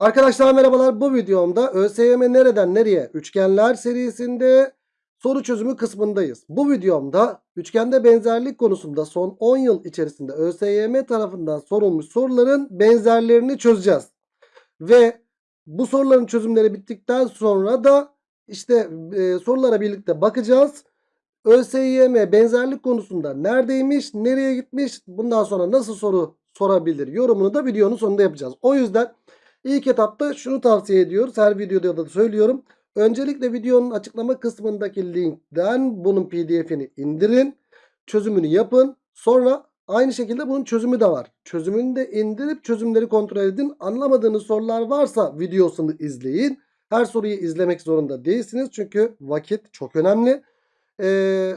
Arkadaşlar merhabalar. Bu videomda ÖSYM nereden nereye üçgenler serisinde soru çözümü kısmındayız. Bu videomda üçgende benzerlik konusunda son 10 yıl içerisinde ÖSYM tarafından sorulmuş soruların benzerlerini çözeceğiz. Ve bu soruların çözümleri bittikten sonra da işte e, sorulara birlikte bakacağız. ÖSYM benzerlik konusunda neredeymiş, nereye gitmiş, bundan sonra nasıl soru sorabilir yorumunu da videonun sonunda yapacağız. O yüzden ilk etapta şunu tavsiye ediyoruz. Her videoda da söylüyorum. Öncelikle videonun açıklama kısmındaki linkten bunun pdf'ini indirin. Çözümünü yapın. Sonra aynı şekilde bunun çözümü de var. Çözümünü de indirip çözümleri kontrol edin. Anlamadığınız sorular varsa videosunu izleyin. Her soruyu izlemek zorunda değilsiniz. Çünkü vakit çok önemli. Ee,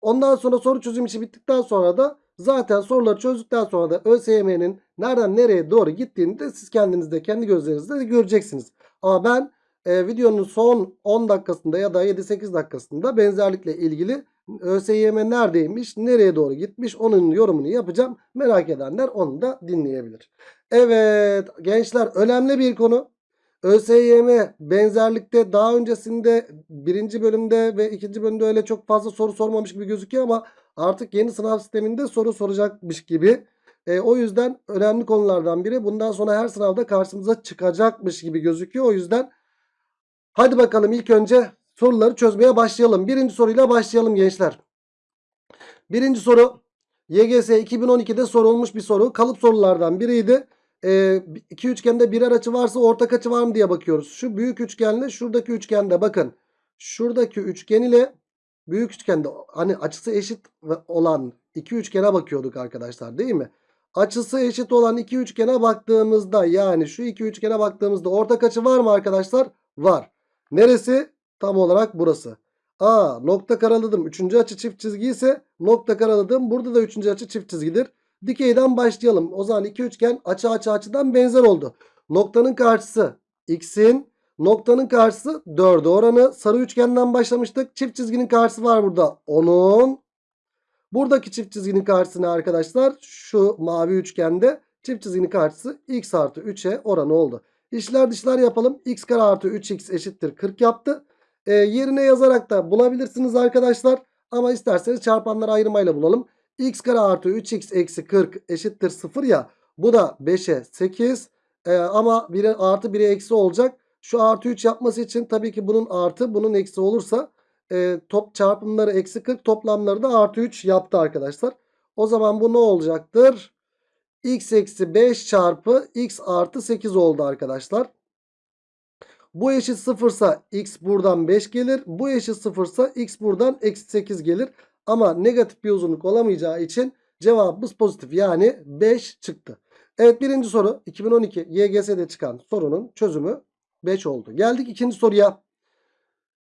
ondan sonra soru çözüm işi bittikten sonra da zaten soruları çözdükten sonra da ÖSYM'nin nereden nereye doğru gittiğini de siz kendiniz de kendi gözlerinizle de göreceksiniz. Ama ben e, videonun son 10 dakikasında ya da 7-8 dakikasında benzerlikle ilgili ÖSYM neredeymiş, nereye doğru gitmiş onun yorumunu yapacağım. Merak edenler onu da dinleyebilir. Evet gençler önemli bir konu. ÖSYM benzerlikte daha öncesinde birinci bölümde ve ikinci bölümde öyle çok fazla soru sormamış gibi gözüküyor ama artık yeni sınav sisteminde soru soracakmış gibi. E, o yüzden önemli konulardan biri. Bundan sonra her sınavda karşımıza çıkacakmış gibi gözüküyor. O yüzden hadi bakalım ilk önce soruları çözmeye başlayalım. Birinci soruyla başlayalım gençler. Birinci soru YGS 2012'de sorulmuş bir soru. Kalıp sorulardan biriydi. E, iki üçgende birer açı varsa ortak açı var mı diye bakıyoruz. Şu büyük üçgenle şuradaki üçgende bakın. Şuradaki üçgen ile büyük üçgende hani açısı eşit olan iki üçgene bakıyorduk arkadaşlar değil mi? Açısı eşit olan iki üçgene baktığımızda yani şu iki üçgene baktığımızda ortak açı var mı arkadaşlar? Var. Neresi? Tam olarak burası. A nokta karaladım. Üçüncü açı çift çizgi ise nokta karaladım. Burada da üçüncü açı çift çizgidir. Dikeyden başlayalım. O zaman iki üçgen açı açı açıdan benzer oldu. Noktanın karşısı x'in noktanın karşısı 4'e oranı. Sarı üçgenden başlamıştık. Çift çizginin karşısı var burada. 10'un. Buradaki çift çizginin karşısına arkadaşlar şu mavi üçgende çift çizginin karşısı x artı 3'e oranı oldu. İşler dışlar yapalım. x kare artı 3x eşittir 40 yaptı. E, yerine yazarak da bulabilirsiniz arkadaşlar. Ama isterseniz çarpanları ayırmayla bulalım. x kare artı 3x eksi 40 eşittir 0 ya. Bu da 5'e 8 e, ama 1'e artı 1'e eksi olacak. Şu artı 3 yapması için tabii ki bunun artı bunun eksi olursa e, top çarpımları eksi 40 toplamları da artı 3 yaptı arkadaşlar. O zaman bu ne olacaktır? x eksi 5 çarpı x artı 8 oldu arkadaşlar. Bu eşit 0 ise x buradan 5 gelir. Bu eşit 0 ise x buradan eksi 8 gelir. Ama negatif bir uzunluk olamayacağı için cevabımız pozitif. Yani 5 çıktı. Evet birinci soru 2012 YGS'de çıkan sorunun çözümü 5 oldu. Geldik ikinci soruya.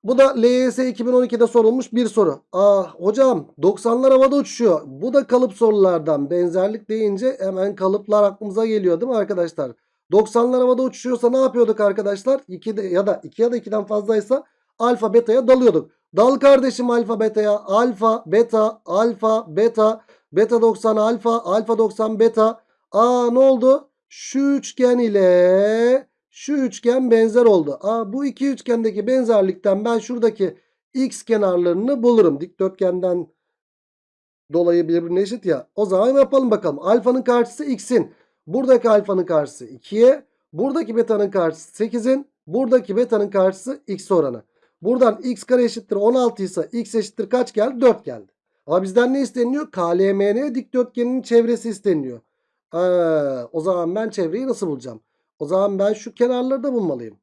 Bu da LYS 2012'de sorulmuş bir soru. Ah hocam 90'lar havada uçuşuyor. Bu da kalıp sorulardan. Benzerlik deyince hemen kalıplar aklımıza geliyor değil mi arkadaşlar? 90'lar havada uçuşuyorsa ne yapıyorduk arkadaşlar? 2 de, ya da 2 ya da 2'den fazlaysa alfa beta'ya dalıyorduk. Dal kardeşim alfa beta'ya. Alfa beta alfa beta beta 90 alfa alfa 90 beta. Aa ne oldu? Şu üçgen ile şu üçgen benzer oldu. Aa, bu iki üçgendeki benzerlikten ben şuradaki x kenarlarını bulurum. Dikdörtgenden dolayı birbirine eşit ya. O zaman yapalım bakalım. Alfanın karşısı x'in. Buradaki alfanın karşısı 2'ye. Buradaki beta'nın karşısı 8'in. Buradaki beta'nın karşısı x oranı. Buradan x kare eşittir 16 ise x eşittir kaç geldi? 4 geldi. Ama bizden ne isteniyor? KLMN dikdörtgeninin çevresi isteniyor. Ee, o zaman ben çevreyi nasıl bulacağım? O zaman ben şu kenarları da bulmalıyım.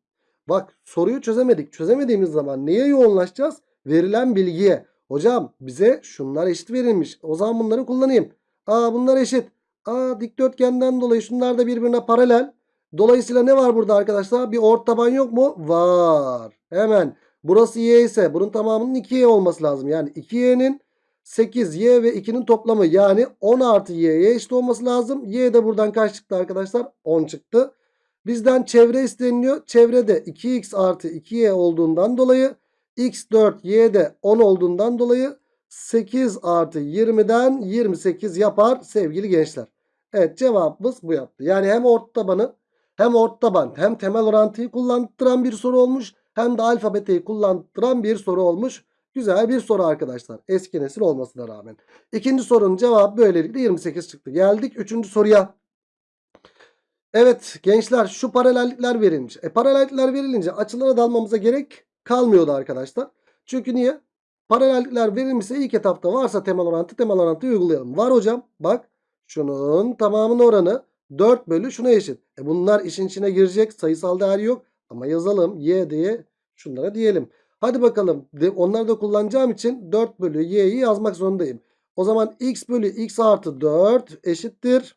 Bak soruyu çözemedik. Çözemediğimiz zaman neye yoğunlaşacağız? Verilen bilgiye. Hocam bize şunlar eşit verilmiş. O zaman bunları kullanayım. Aa bunlar eşit. Aa dikdörtgenden dolayı şunlar da birbirine paralel. Dolayısıyla ne var burada arkadaşlar? Bir ort taban yok mu? Var. Hemen. Burası y ise bunun tamamının 2y olması lazım. Yani 2y'nin 8 y ve 2'nin toplamı yani 10 artı y'ye eşit olması lazım. Y de buradan kaç çıktı arkadaşlar? 10 çıktı. Bizden çevre isteniliyor. Çevrede 2x artı 2y olduğundan dolayı x4 y de 10 olduğundan dolayı 8 artı 20'den 28 yapar sevgili gençler. Evet cevabımız bu yaptı. Yani hem orta tabanı Hem orta band hem temel orantıyı kullandıran bir soru olmuş. Hem de alfabeteyi kullandıran bir soru olmuş. Güzel bir soru arkadaşlar. Eski nesil olmasına rağmen. İkinci sorunun cevabı böylelikle 28 çıktı. Geldik üçüncü soruya. Evet gençler şu paralellikler verilmiş. E paralellikler verilince açılara dalmamıza gerek kalmıyordu arkadaşlar. Çünkü niye? Paralellikler verilmişse ilk etapta varsa temel orantı temel orantıyı uygulayalım. Var hocam bak şunun tamamının oranı 4 bölü şuna eşit. E bunlar işin içine girecek sayısal değer yok. Ama yazalım y diye şunlara diyelim. Hadi bakalım onları da kullanacağım için 4 bölü y'yi yazmak zorundayım. O zaman x bölü x artı 4 eşittir.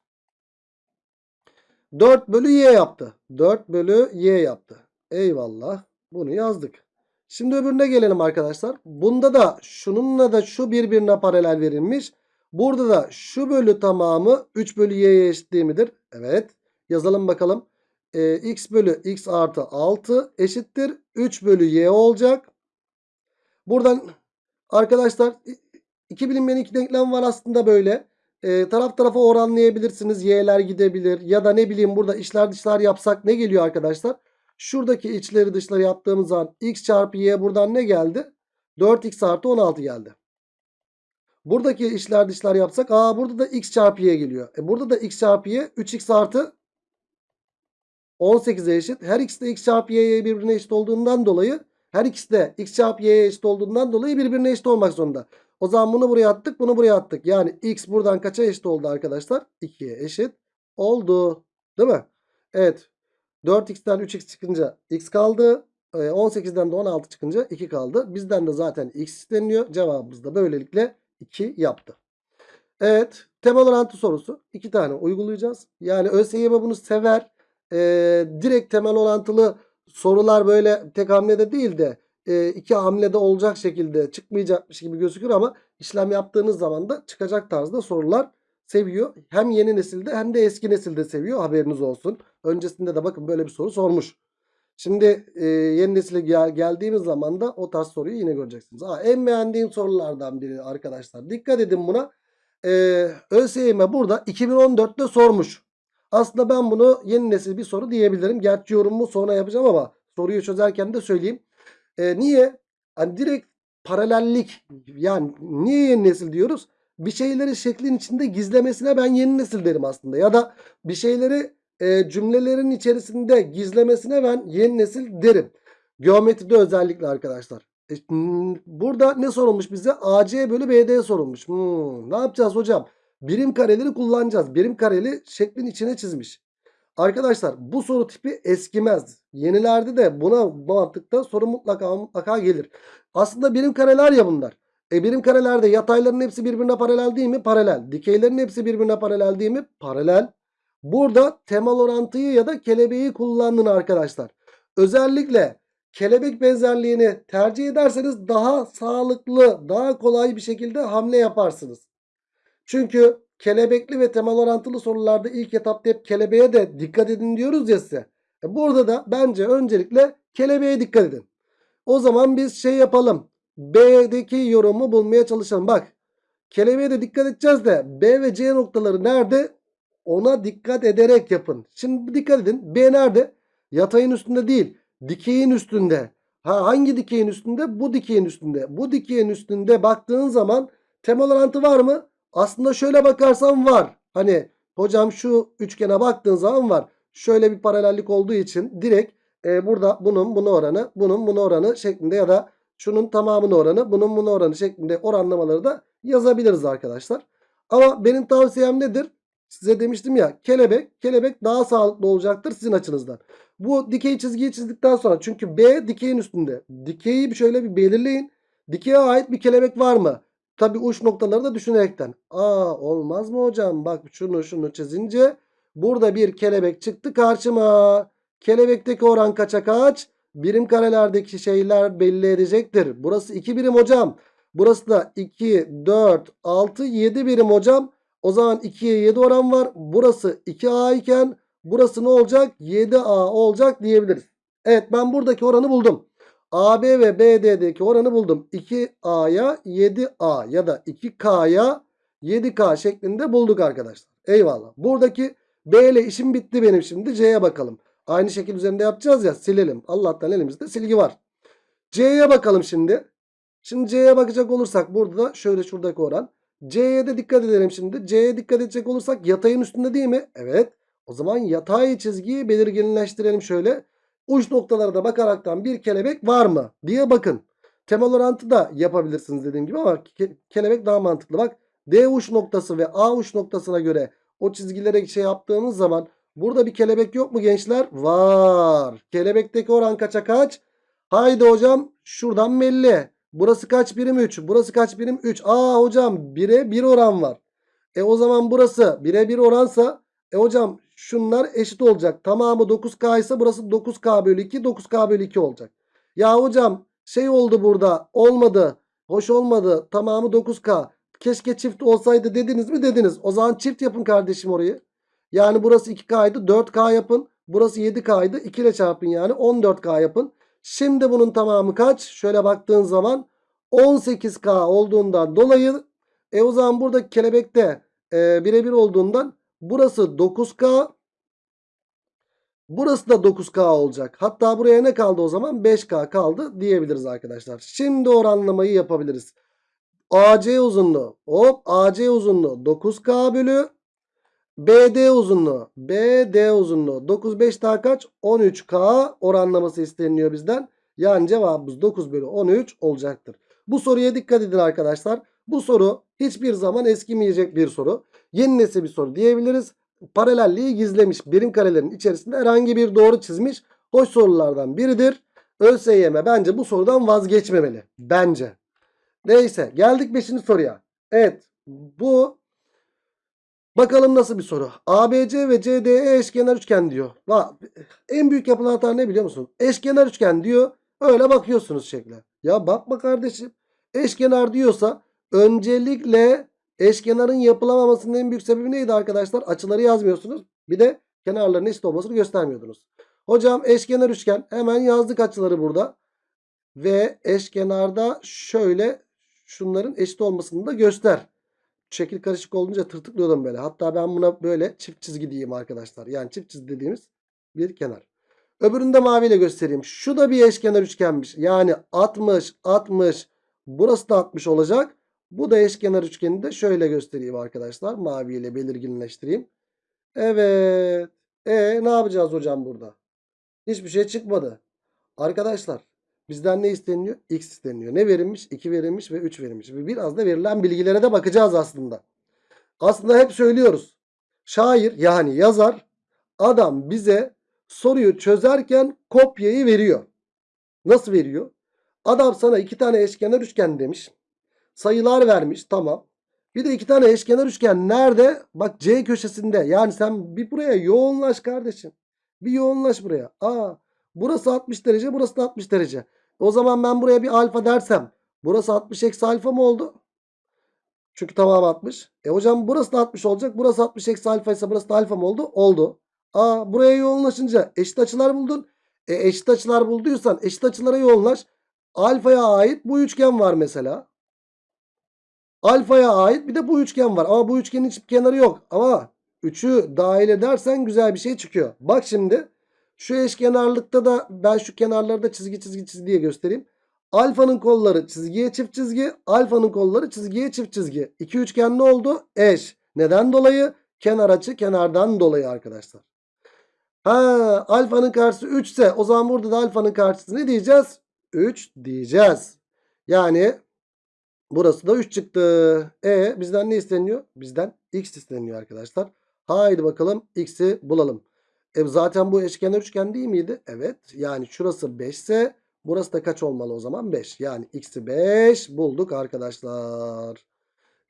4 bölü y yaptı. 4 bölü y yaptı. Eyvallah. Bunu yazdık. Şimdi öbürüne gelelim arkadaşlar. Bunda da şununla da şu birbirine paralel verilmiş. Burada da şu bölü tamamı 3 bölü y'ye eşit midir? Evet. Yazalım bakalım. Ee, x bölü x artı 6 eşittir. 3 bölü y olacak. Buradan arkadaşlar iki bilinmeyen iki denklem var aslında böyle. Ee, taraf tarafa oranlayabilirsiniz. Y'ler gidebilir. Ya da ne bileyim burada içler dışlar yapsak ne geliyor arkadaşlar? Şuradaki içleri dışları yaptığımız zaman x çarpı y buradan ne geldi? 4x artı 16 geldi. Buradaki içler dışlar yapsak aa burada da x çarpı y geliyor. E burada da x çarpı y 3x artı 18'e eşit. Her ikisi de x çarpı y'ye birbirine eşit olduğundan dolayı her ikisi de x çarpı y'ye eşit olduğundan dolayı birbirine eşit olmak zorunda. O zaman bunu buraya attık bunu buraya attık. Yani x buradan kaça eşit oldu arkadaşlar? 2'ye eşit oldu. Değil mi? Evet. 4x'ten 3x çıkınca x kaldı. 18'den de 16 çıkınca 2 kaldı. Bizden de zaten x isteniyor. Cevabımız da böylelikle 2 yaptı. Evet. Temel orantı sorusu. 2 tane uygulayacağız. Yani ÖSYM bunu sever. Ee, direkt temel orantılı sorular böyle tek hamlede değil de e, iki hamlede olacak şekilde çıkmayacakmış gibi gözükür ama işlem yaptığınız zaman da çıkacak tarzda sorular seviyor. Hem yeni nesilde hem de eski nesilde seviyor haberiniz olsun. Öncesinde de bakın böyle bir soru sormuş. Şimdi e, yeni nesile gel geldiğimiz zaman da o tarz soruyu yine göreceksiniz. Aa, en beğendiğim sorulardan biri arkadaşlar. Dikkat edin buna. E, ÖSYM burada 2014'te sormuş. Aslında ben bunu yeni nesil bir soru diyebilirim. Gerçi yorumumu sonra yapacağım ama soruyu çözerken de söyleyeyim. E, niye? Hani direkt paralellik yani niye yeni nesil diyoruz? Bir şeyleri şeklin içinde gizlemesine ben yeni nesil derim aslında. Ya da bir şeyleri e, cümlelerin içerisinde gizlemesine ben yeni nesil derim. Geometride özellikle arkadaşlar. E, burada ne sorulmuş bize? AC bölü BD sorulmuş. Hmm, ne yapacağız hocam? Birim kareleri kullanacağız. Birim kareli şeklin içine çizmiş. Arkadaşlar bu soru tipi eskimez. Yenilerde de buna mantıkta soru mutlaka mutlaka gelir. Aslında birim kareler ya bunlar. E birim karelerde yatayların hepsi birbirine paralel değil mi? Paralel. Dikeylerin hepsi birbirine paralel değil mi? Paralel. Burada temel orantıyı ya da kelebeği kullandın arkadaşlar. Özellikle kelebek benzerliğini tercih ederseniz daha sağlıklı, daha kolay bir şekilde hamle yaparsınız. Çünkü kelebekli ve temel orantılı sorularda ilk etapta hep kelebeğe de dikkat edin diyoruz ya size. E burada da bence öncelikle kelebeğe dikkat edin. O zaman biz şey yapalım. B'deki yorumu bulmaya çalışalım. Bak kelebeğe de dikkat edeceğiz de B ve C noktaları nerede? Ona dikkat ederek yapın. Şimdi dikkat edin. B nerede? Yatayın üstünde değil. Dikeyin üstünde. Ha, hangi dikeyin üstünde? Bu dikeyin üstünde. Bu dikeyin üstünde baktığın zaman temel orantı var mı? Aslında şöyle bakarsan var. Hani hocam şu üçgene baktığın zaman var. Şöyle bir paralellik olduğu için direkt e, burada bunun bunu oranı, bunun bunu oranı şeklinde ya da şunun tamamını oranı, bunun bunu oranı şeklinde oranlamaları da yazabiliriz arkadaşlar. Ama benim tavsiyem nedir? Size demiştim ya kelebek, kelebek daha sağlıklı olacaktır sizin açınızdan. Bu dikey çizgiyi çizdikten sonra çünkü B dikeyin üstünde. Dikeyi şöyle bir belirleyin. Dikeye ait bir kelebek var mı? Tabi uç noktaları da düşünerekten. Aa olmaz mı hocam? Bak şunu şunu çizince burada bir kelebek çıktı karşıma. Kelebekteki oran kaça kaç? Birim karelerdeki şeyler belli edecektir. Burası 2 birim hocam. Burası da 2, 4, 6, 7 birim hocam. O zaman 2'ye 7 oran var. Burası 2A iken burası ne olacak? 7A olacak diyebiliriz. Evet ben buradaki oranı buldum. AB ve BD'deki oranı buldum. 2A'ya 7A ya da 2K'ya 7K şeklinde bulduk arkadaşlar. Eyvallah. Buradaki B ile işim bitti benim şimdi. C'ye bakalım. Aynı şekil üzerinde yapacağız ya silelim. Allah'tan elimizde silgi var. C'ye bakalım şimdi. Şimdi C'ye bakacak olursak burada da şöyle şuradaki oran. C'ye de dikkat edelim şimdi. C'ye dikkat edecek olursak yatayın üstünde değil mi? Evet. O zaman yatay çizgiyi belirginleştirelim şöyle. Uç noktalara da bakaraktan bir kelebek var mı diye bakın. Temel orantı da yapabilirsiniz dediğim gibi ama ke- kelebek daha mantıklı. Bak D uç noktası ve A uç noktasına göre o çizgilere şey yaptığımız zaman burada bir kelebek yok mu gençler? Var. Kelebekteki oran kaça kaç? Haydi hocam şuradan belli. Burası kaç birim 3? Burası kaç birim 3? Aa hocam 1'e 1 oran var. E o zaman burası 1'e 1 oransa e hocam şunlar eşit olacak. Tamamı 9K ise burası 9K bölü 2 9K bölü 2 olacak. Ya hocam şey oldu burada olmadı. Hoş olmadı. Tamamı 9K. Keşke çift olsaydı dediniz mi dediniz. O zaman çift yapın kardeşim orayı. Yani burası 2K'ydı 4K yapın. Burası 7K'ydı 2 ile çarpın yani 14K yapın. Şimdi bunun tamamı kaç? Şöyle baktığın zaman 18K olduğundan dolayı e o zaman burada kelebekte e, birebir olduğundan burası 9K burası da 9K olacak. Hatta buraya ne kaldı o zaman? 5K kaldı diyebiliriz arkadaşlar. Şimdi oranlamayı yapabiliriz. AC uzunluğu hop AC uzunluğu 9K bölü BD uzunluğu BD uzunluğu 9 5 daha kaç 13K oranlaması isteniyor bizden. Yani cevabımız 9 bölü 13 olacaktır. Bu soruya dikkat edin arkadaşlar. Bu soru hiçbir zaman eskimeyecek bir soru. Yeni nesil bir soru diyebiliriz. Paralelliği gizlemiş. Birim karelerin içerisinde herhangi bir doğru çizmiş. Hoş sorulardan biridir. ÖSYM bence bu sorudan vazgeçmemeli. Bence. Neyse geldik 5. soruya. Evet bu bakalım nasıl bir soru. ABC ve CDE eşkenar üçgen diyor. En büyük yapılan hata ne biliyor musun? Eşkenar üçgen diyor. Öyle bakıyorsunuz şekle. Ya bakma kardeşim. Eşkenar diyorsa öncelikle eşkenarın yapılamamasının en büyük sebebi neydi arkadaşlar? Açıları yazmıyorsunuz. Bir de kenarların eşit olmasını göstermiyordunuz. Hocam eşkenar üçgen hemen yazdık açıları burada. Ve eşkenarda şöyle şunların eşit olmasını da göster. Şekil karışık olunca tırtıklıyordum böyle. Hatta ben buna böyle çift çizgi diyeyim arkadaşlar. Yani çift çizgi dediğimiz bir kenar. Öbürünü de maviyle göstereyim. Şu da bir eşkenar üçgenmiş. Yani 60, 60. Burası da 60 olacak. Bu da eşkenar üçgeni de şöyle göstereyim arkadaşlar. Maviyle belirginleştireyim. Evet. E ne yapacağız hocam burada? Hiçbir şey çıkmadı. Arkadaşlar bizden ne isteniyor? X isteniyor. Ne verilmiş? 2 verilmiş ve 3 verilmiş. Ve biraz da verilen bilgilere de bakacağız aslında. Aslında hep söylüyoruz. Şair yani yazar adam bize soruyu çözerken kopyayı veriyor. Nasıl veriyor? Adam sana iki tane eşkenar üçgen demiş. Sayılar vermiş tamam. Bir de iki tane eşkenar üçgen nerede? Bak C köşesinde. Yani sen bir buraya yoğunlaş kardeşim. Bir yoğunlaş buraya. Aa, burası 60 derece burası da 60 derece. O zaman ben buraya bir alfa dersem. Burası 60 eksi alfa mı oldu? Çünkü tamam 60. E hocam burası da 60 olacak. Burası 60 eksi alfa ise burası da alfa mı oldu? Oldu. Aa buraya yoğunlaşınca eşit açılar buldun. E eşit açılar bulduysan eşit açılara yoğunlaş. Alfaya ait bu üçgen var mesela. Alfaya ait bir de bu üçgen var. Ama bu üçgenin hiçbir kenarı yok. Ama 3'ü dahil edersen güzel bir şey çıkıyor. Bak şimdi şu eşkenarlıkta da ben şu kenarları da çizgi çizgi çizgi diye göstereyim. Alfanın kolları çizgiye çift çizgi. Alfanın kolları çizgiye çift çizgi. İki üçgen ne oldu? Eş. Neden dolayı? Kenar açı kenardan dolayı arkadaşlar. Ha, alfanın karşısı 3 ise o zaman burada da alfanın karşısı ne diyeceğiz? 3 diyeceğiz. Yani burası da 3 çıktı. E bizden ne isteniyor? Bizden x isteniyor arkadaşlar. Haydi bakalım x'i bulalım. E zaten bu eşkenar üçgen değil miydi? Evet. Yani şurası 5 ise burası da kaç olmalı o zaman? 5. Yani x'i 5 bulduk arkadaşlar.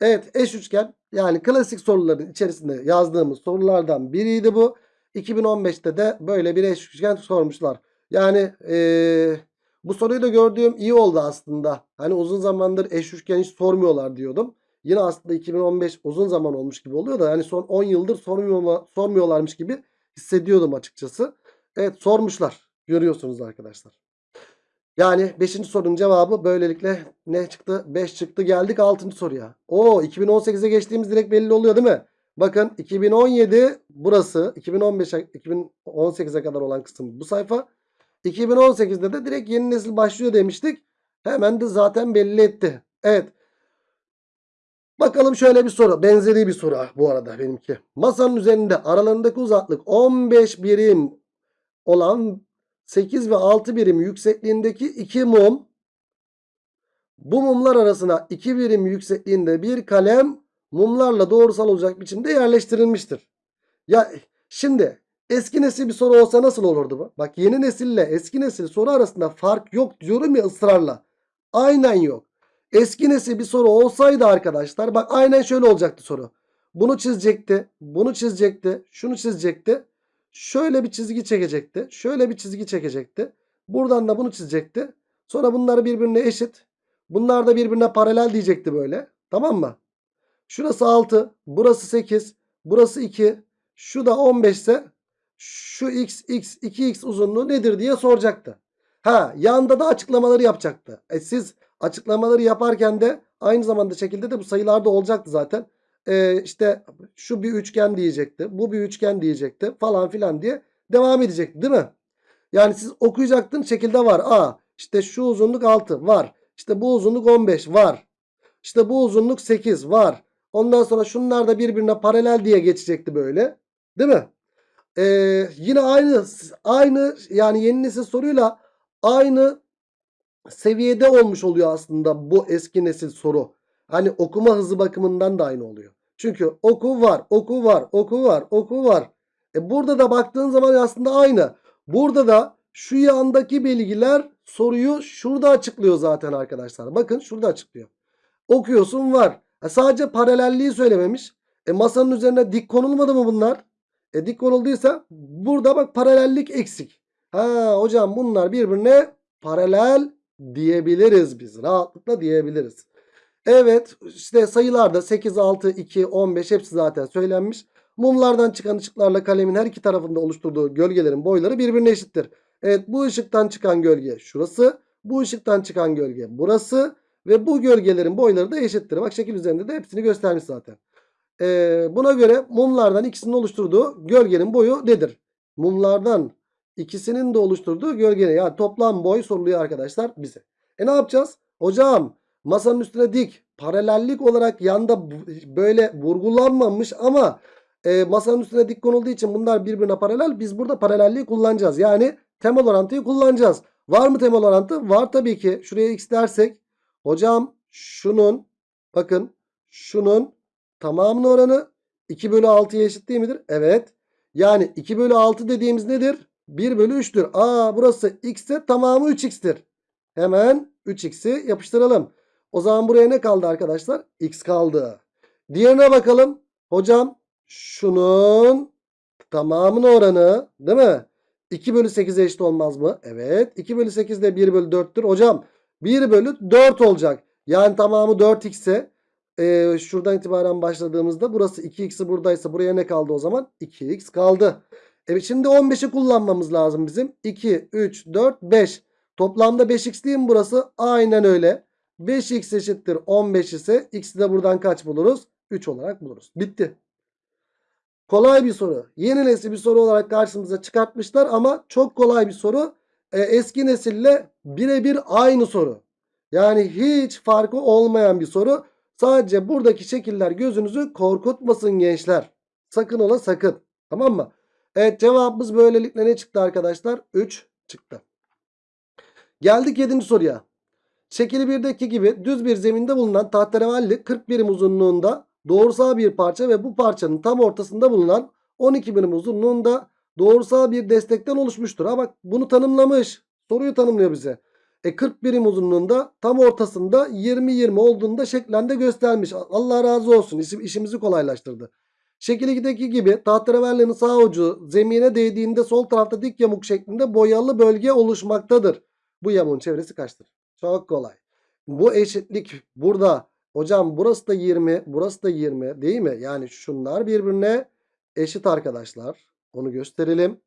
Evet eş üçgen yani klasik soruların içerisinde yazdığımız sorulardan biriydi bu. 2015'te de böyle bir eş üçgen sormuşlar. Yani eee, bu soruyu da gördüğüm iyi oldu aslında. Hani uzun zamandır eş üçgen hiç sormuyorlar diyordum. Yine aslında 2015 uzun zaman olmuş gibi oluyor da hani son 10 yıldır sormuyorlar, sormuyorlarmış gibi hissediyordum açıkçası. Evet sormuşlar. Görüyorsunuz arkadaşlar. Yani 5. sorunun cevabı böylelikle ne çıktı? 5 çıktı. Geldik 6. soruya. Oo 2018'e geçtiğimiz direkt belli oluyor değil mi? Bakın 2017 burası 2015 2018'e kadar olan kısım bu sayfa. 2018'de de direkt yeni nesil başlıyor demiştik. Hemen de zaten belli etti. Evet. Bakalım şöyle bir soru. Benzeri bir soru bu arada benimki. Masanın üzerinde aralarındaki uzaklık 15 birim olan 8 ve 6 birim yüksekliğindeki 2 mum. Bu mumlar arasına 2 birim yüksekliğinde bir kalem mumlarla doğrusal olacak biçimde yerleştirilmiştir. Ya şimdi eski nesil bir soru olsa nasıl olurdu bu? Bak yeni nesille eski nesil soru arasında fark yok diyorum ya ısrarla. Aynen yok. Eski nesil bir soru olsaydı arkadaşlar bak aynen şöyle olacaktı soru. Bunu çizecekti, bunu çizecekti, şunu çizecekti. Şöyle bir çizgi çekecekti. Şöyle bir çizgi çekecekti. Buradan da bunu çizecekti. Sonra bunları birbirine eşit. Bunlar da birbirine paralel diyecekti böyle. Tamam mı? Şurası 6. Burası 8. Burası 2. Şu da 15 ise şu x, x, 2x uzunluğu nedir diye soracaktı. Ha yanda da açıklamaları yapacaktı. E siz açıklamaları yaparken de aynı zamanda şekilde de bu sayılarda olacaktı zaten. E işte şu bir üçgen diyecekti. Bu bir üçgen diyecekti falan filan diye devam edecekti değil mi? Yani siz okuyacaktın şekilde var. A işte şu uzunluk 6 var. İşte bu uzunluk 15 var. İşte bu uzunluk 8 var. Ondan sonra şunlar da birbirine paralel diye geçecekti böyle. Değil mi? Ee, yine aynı aynı yani yeni nesil soruyla aynı seviyede olmuş oluyor aslında bu eski nesil soru. Hani okuma hızı bakımından da aynı oluyor. Çünkü oku var, oku var, oku var, oku var. E burada da baktığın zaman aslında aynı. Burada da şu yandaki bilgiler soruyu şurada açıklıyor zaten arkadaşlar. Bakın şurada açıklıyor. Okuyorsun var. E sadece paralelliği söylememiş. E masanın üzerine dik konulmadı mı bunlar? E dik konulduysa burada bak paralellik eksik. Ha hocam bunlar birbirine paralel diyebiliriz biz. Rahatlıkla diyebiliriz. Evet işte sayılarda 8, 6, 2, 15 hepsi zaten söylenmiş. Mumlardan çıkan ışıklarla kalemin her iki tarafında oluşturduğu gölgelerin boyları birbirine eşittir. Evet bu ışıktan çıkan gölge şurası. Bu ışıktan çıkan gölge burası. Ve bu gölgelerin boyları da eşittir. Bak şekil üzerinde de hepsini göstermiş zaten. Ee, buna göre mumlardan ikisinin oluşturduğu gölgenin boyu nedir? Mumlardan ikisinin de oluşturduğu gölgenin yani toplam boy soruluyor arkadaşlar bize. E ne yapacağız? Hocam masanın üstüne dik paralellik olarak yanda böyle vurgulanmamış ama e, masanın üstüne dik konulduğu için bunlar birbirine paralel. Biz burada paralelliği kullanacağız. Yani temel orantıyı kullanacağız. Var mı temel orantı? Var tabii ki. Şuraya x dersek hocam şunun bakın şunun tamamının oranı 2 bölü 6'ya eşit değil midir? Evet. Yani 2 bölü 6 dediğimiz nedir? 1 bölü 3'tür. Aa burası x ise tamamı 3x'tir. Hemen 3x'i yapıştıralım. O zaman buraya ne kaldı arkadaşlar? x kaldı. Diğerine bakalım. Hocam şunun tamamının oranı değil mi? 2 bölü 8'e eşit olmaz mı? Evet. 2 bölü 8 de 1 bölü 4'tür. Hocam 1 bölü 4 olacak. Yani tamamı 4x ise e, şuradan itibaren başladığımızda burası 2x'i buradaysa buraya ne kaldı o zaman? 2x kaldı. Evet şimdi 15'i kullanmamız lazım bizim. 2, 3, 4, 5. Toplamda 5x değil mi burası? Aynen öyle. 5x eşittir 15 ise x'i de buradan kaç buluruz? 3 olarak buluruz. Bitti. Kolay bir soru. Yeni nesil bir soru olarak karşımıza çıkartmışlar ama çok kolay bir soru. Ee, eski nesille birebir aynı soru. Yani hiç farkı olmayan bir soru. Sadece buradaki şekiller gözünüzü korkutmasın gençler. Sakın ola sakın. Tamam mı? Evet cevabımız böylelikle ne çıktı arkadaşlar? 3 çıktı. Geldik 7. soruya. Şekil 1'deki gibi düz bir zeminde bulunan tahterevalli 40 birim uzunluğunda doğrusal bir parça ve bu parçanın tam ortasında bulunan 12 birim uzunluğunda doğrusal bir destekten oluşmuştur. Ha bak bunu tanımlamış. Soruyu tanımlıyor bize. E 40 birim uzunluğunda tam ortasında 20-20 olduğunda şeklinde göstermiş. Allah razı olsun. İşim, işimizi kolaylaştırdı. Şekil 2'deki gibi tahterevallenin sağ ucu zemine değdiğinde sol tarafta dik yamuk şeklinde boyalı bölge oluşmaktadır. Bu yamuğun çevresi kaçtır? Çok kolay. Bu eşitlik burada. Hocam burası da 20, burası da 20 değil mi? Yani şunlar birbirine eşit arkadaşlar. Onu gösterelim.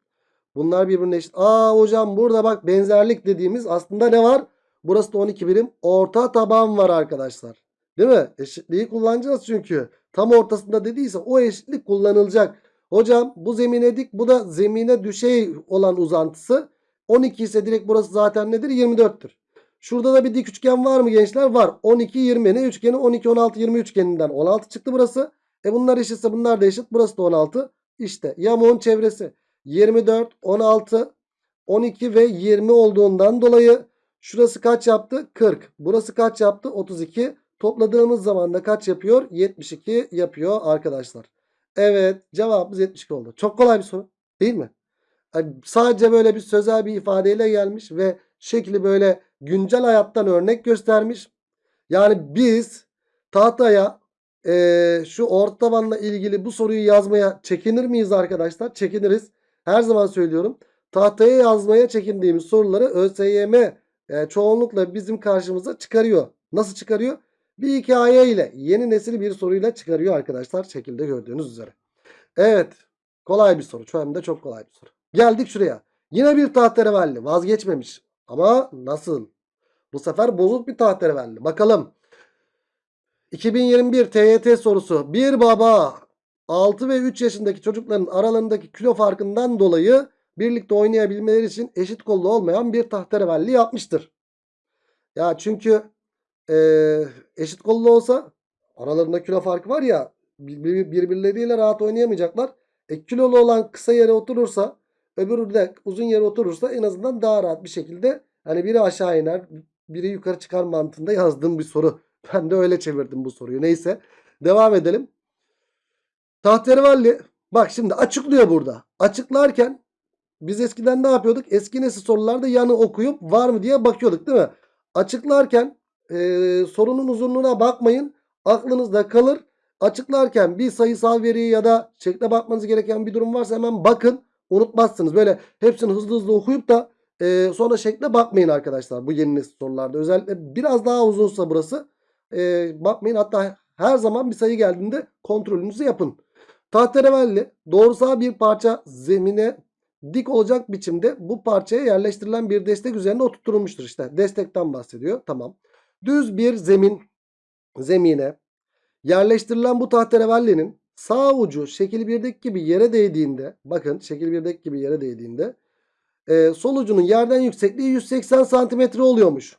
Bunlar birbirine eşit. Aa hocam burada bak benzerlik dediğimiz aslında ne var? Burası da 12 birim. Orta taban var arkadaşlar. Değil mi? Eşitliği kullanacağız çünkü. tam ortasında dediyse o eşitlik kullanılacak. Hocam bu zemine dik bu da zemine düşey olan uzantısı. 12 ise direkt burası zaten nedir? 24'tür. Şurada da bir dik üçgen var mı gençler? Var. 12 20 ne üçgeni? 12 16 20 üçgeninden 16 çıktı burası. E bunlar eşitse bunlar da eşit. Burası da 16. İşte yamuğun çevresi 24, 16, 12 ve 20 olduğundan dolayı şurası kaç yaptı? 40. Burası kaç yaptı? 32. Topladığımız zaman da kaç yapıyor? 72 yapıyor arkadaşlar. Evet cevabımız 72 oldu. Çok kolay bir soru değil mi? Yani sadece böyle bir sözel bir ifadeyle gelmiş ve şekli böyle güncel hayattan örnek göstermiş. Yani biz tahtaya eee, şu orta tabanla ilgili bu soruyu yazmaya çekinir miyiz arkadaşlar? Çekiniriz. Her zaman söylüyorum. Tahtaya yazmaya çekindiğimiz soruları ÖSYM e, çoğunlukla bizim karşımıza çıkarıyor. Nasıl çıkarıyor? Bir hikaye ile yeni nesil bir soruyla çıkarıyor arkadaşlar. Şekilde gördüğünüz üzere. Evet. Kolay bir soru. Şu anda çok kolay bir soru. Geldik şuraya. Yine bir tahterevalli. Vazgeçmemiş. Ama nasıl? Bu sefer bozuk bir tahterevalli. Bakalım. 2021 TYT sorusu. Bir baba 6 ve 3 yaşındaki çocukların aralarındaki kilo farkından dolayı birlikte oynayabilmeleri için eşit kollu olmayan bir tahterevalli yapmıştır. Ya çünkü eee, eşit kollu olsa aralarında kilo farkı var ya bir- birbirleriyle rahat oynayamayacaklar. E, kilolu olan kısa yere oturursa öbürü de uzun yere oturursa en azından daha rahat bir şekilde hani biri aşağı iner biri yukarı çıkar mantığında yazdığım bir soru. Ben de öyle çevirdim bu soruyu. Neyse devam edelim. Tahterevalli bak şimdi açıklıyor burada. Açıklarken biz eskiden ne yapıyorduk? Eski nesil sorularda yanı okuyup var mı diye bakıyorduk değil mi? Açıklarken eee, sorunun uzunluğuna bakmayın. Aklınızda kalır. Açıklarken bir sayısal veriyi ya da şekle bakmanız gereken bir durum varsa hemen bakın. Unutmazsınız. Böyle hepsini hızlı hızlı okuyup da eee, sonra şekle bakmayın arkadaşlar. Bu yeni nesil sorularda. Özellikle biraz daha uzunsa burası. eee, bakmayın. Hatta her zaman bir sayı geldiğinde kontrolünüzü yapın. Tahterevalli doğrusal bir parça zemine dik olacak biçimde bu parçaya yerleştirilen bir destek üzerine oturtulmuştur işte. Destekten bahsediyor. Tamam. Düz bir zemin zemine yerleştirilen bu tahterevallinin sağ ucu şekil 1'deki gibi yere değdiğinde bakın şekil 1'deki gibi yere değdiğinde e, sol ucunun yerden yüksekliği 180 santimetre oluyormuş.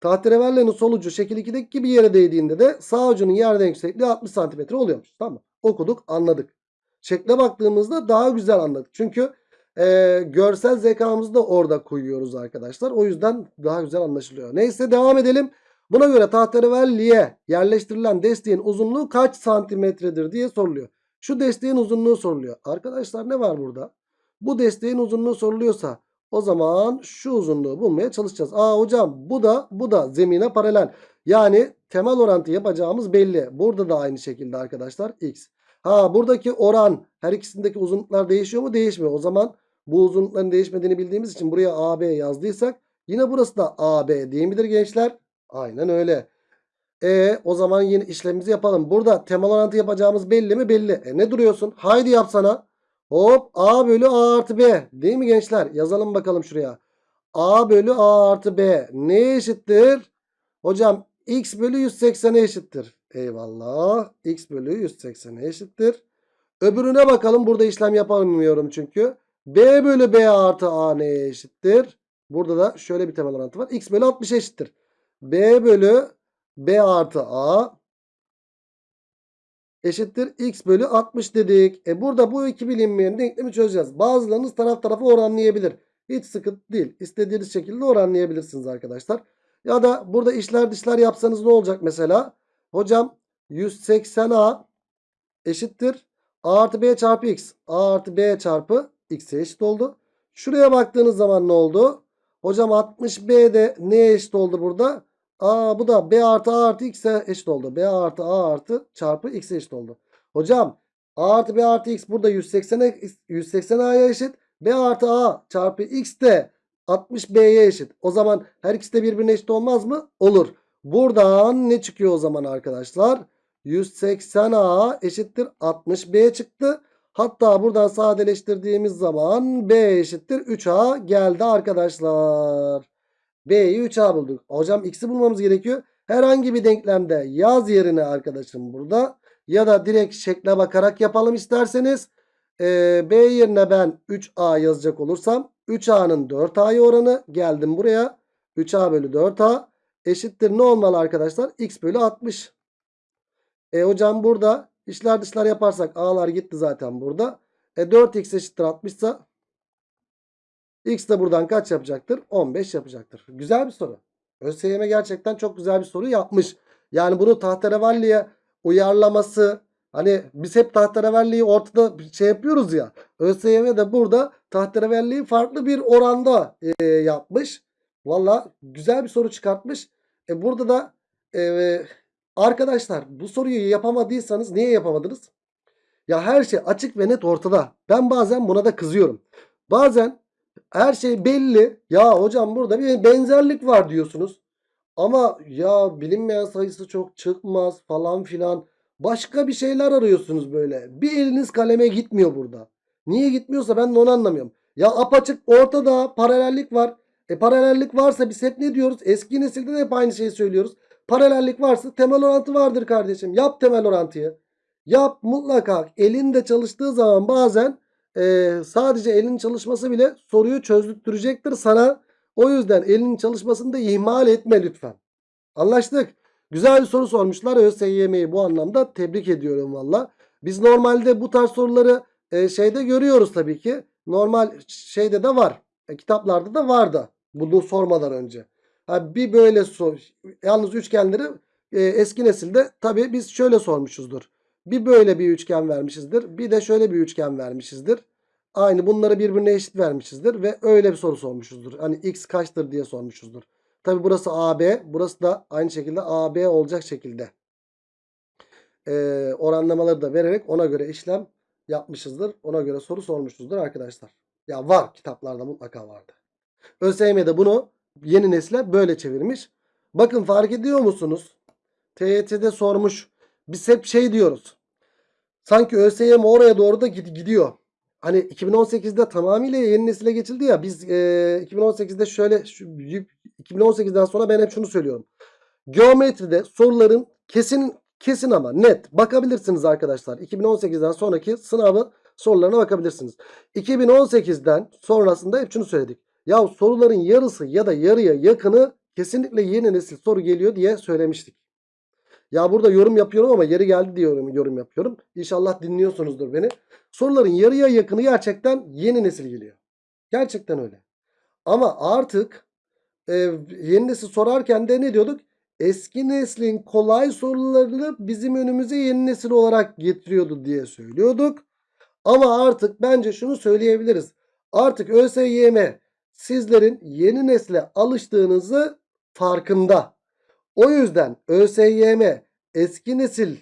Tahterevallenin sol ucu şekil 2'deki gibi yere değdiğinde de sağ ucunun yerden yüksekliği 60 santimetre oluyormuş. Tamam. Okuduk anladık. Şekle baktığımızda daha güzel anladık. Çünkü e, görsel zekamızı da orada koyuyoruz arkadaşlar. O yüzden daha güzel anlaşılıyor. Neyse devam edelim. Buna göre tahterevalliye yerleştirilen desteğin uzunluğu kaç santimetredir diye soruluyor. Şu desteğin uzunluğu soruluyor. Arkadaşlar ne var burada? Bu desteğin uzunluğu soruluyorsa o zaman şu uzunluğu bulmaya çalışacağız. Aa hocam bu da bu da zemine paralel. Yani temel orantı yapacağımız belli. Burada da aynı şekilde arkadaşlar x. Ha buradaki oran her ikisindeki uzunluklar değişiyor mu? Değişmiyor. O zaman bu uzunlukların değişmediğini bildiğimiz için buraya AB yazdıysak yine burası da AB değil midir gençler? Aynen öyle. E o zaman yine işlemimizi yapalım. Burada temel orantı yapacağımız belli mi? Belli. E ne duruyorsun? Haydi yapsana. Hop A bölü A artı B. Değil mi gençler? Yazalım bakalım şuraya. A bölü A artı B. Neye eşittir? Hocam X bölü 180'e eşittir. Eyvallah. X bölü 180'e eşittir. Öbürüne bakalım. Burada işlem yapamıyorum çünkü. B bölü B artı A neye eşittir? Burada da şöyle bir temel orantı var. X bölü 60 eşittir. B bölü B artı A eşittir X bölü 60 dedik. E burada bu iki bilinmeyen denklemi çözeceğiz. Bazılarınız taraf tarafa oranlayabilir. Hiç sıkıntı değil. İstediğiniz şekilde oranlayabilirsiniz arkadaşlar. Ya da burada işler dışlar yapsanız ne olacak mesela? Hocam 180A eşittir. A artı B çarpı X. A artı B çarpı X'e eşit oldu. Şuraya baktığınız zaman ne oldu? Hocam 60B de neye eşit oldu burada? Aa bu da B artı A artı X'e eşit oldu. B artı A artı çarpı X'e eşit oldu. Hocam A artı B artı X burada 180'e 180 A'ya eşit. B artı A çarpı X de 60B'ye eşit. O zaman her ikisi de birbirine eşit olmaz mı? Olur. Buradan ne çıkıyor o zaman arkadaşlar? 180A eşittir 60B çıktı. Hatta buradan sadeleştirdiğimiz zaman B eşittir 3A geldi arkadaşlar. B'yi 3A bulduk. Hocam X'i bulmamız gerekiyor. Herhangi bir denklemde yaz yerine arkadaşım burada. Ya da direkt şekle bakarak yapalım isterseniz. Ee, B yerine ben 3A yazacak olursam 3A'nın 4A'ya oranı geldim buraya. 3A bölü 4A eşittir ne olmalı arkadaşlar? X bölü 60. E hocam burada içler dışlar yaparsak A'lar gitti zaten burada. E 4X eşittir 60 ise X de buradan kaç yapacaktır? 15 yapacaktır. Güzel bir soru. ÖSYM gerçekten çok güzel bir soru yapmış. Yani bunu tahterevalliye uyarlaması hani biz hep tahterevalliyi ortada şey yapıyoruz ya. ÖSYM de burada tahterevalliyi farklı bir oranda e, yapmış. Valla güzel bir soru çıkartmış. E, burada da e, arkadaşlar bu soruyu yapamadıysanız niye yapamadınız? Ya her şey açık ve net ortada. Ben bazen buna da kızıyorum. Bazen her şey belli. Ya hocam burada bir benzerlik var diyorsunuz. Ama ya bilinmeyen sayısı çok çıkmaz falan filan. Başka bir şeyler arıyorsunuz böyle. Bir eliniz kaleme gitmiyor burada. Niye gitmiyorsa ben de onu anlamıyorum. Ya apaçık ortada paralellik var. E paralellik varsa biz hep ne diyoruz? Eski nesilde de hep aynı şeyi söylüyoruz. Paralellik varsa temel orantı vardır kardeşim. Yap temel orantıyı. Yap mutlaka. Elinde çalıştığı zaman bazen e, sadece elin çalışması bile soruyu çözdürtecektir sana. O yüzden elinin çalışmasını da ihmal etme lütfen. Anlaştık. Güzel bir soru sormuşlar. ÖSYM'yi bu anlamda tebrik ediyorum valla. Biz normalde bu tarz soruları e, şeyde görüyoruz tabii ki. Normal şeyde de var. E, kitaplarda da vardı. Bunu sormadan önce. Ha, bir böyle sor. Yalnız üçgenleri e, eski nesilde tabii biz şöyle sormuşuzdur. Bir böyle bir üçgen vermişizdir. Bir de şöyle bir üçgen vermişizdir. Aynı bunları birbirine eşit vermişizdir. Ve öyle bir soru sormuşuzdur. Hani x kaçtır diye sormuşuzdur. Tabi burası AB. Burası da aynı şekilde AB olacak şekilde. Ee, oranlamaları da vererek ona göre işlem yapmışızdır. Ona göre soru sormuşuzdur arkadaşlar. Ya var kitaplarda mutlaka vardı. ÖSYM de bunu yeni nesle böyle çevirmiş. Bakın fark ediyor musunuz? TYT'de sormuş. Biz hep şey diyoruz. Sanki ÖSYM oraya doğru da gidiyor. Hani 2018'de tamamıyla yeni nesile geçildi ya. Biz e, 2018'de şöyle şu, 2018'den sonra ben hep şunu söylüyorum. Geometride soruların kesin kesin ama net bakabilirsiniz arkadaşlar. 2018'den sonraki sınavı sorularına bakabilirsiniz. 2018'den sonrasında hep şunu söyledik. Ya soruların yarısı ya da yarıya yakını kesinlikle yeni nesil soru geliyor diye söylemiştik. Ya burada yorum yapıyorum ama yeri geldi diyorum yorum yapıyorum. İnşallah dinliyorsunuzdur beni. Soruların yarıya yakını gerçekten yeni nesil geliyor. Gerçekten öyle. Ama artık e, yeni nesil sorarken de ne diyorduk? Eski neslin kolay sorularını bizim önümüze yeni nesil olarak getiriyordu diye söylüyorduk. Ama artık bence şunu söyleyebiliriz. Artık ÖSYM sizlerin yeni nesle alıştığınızı farkında. O yüzden ÖSYM eski nesil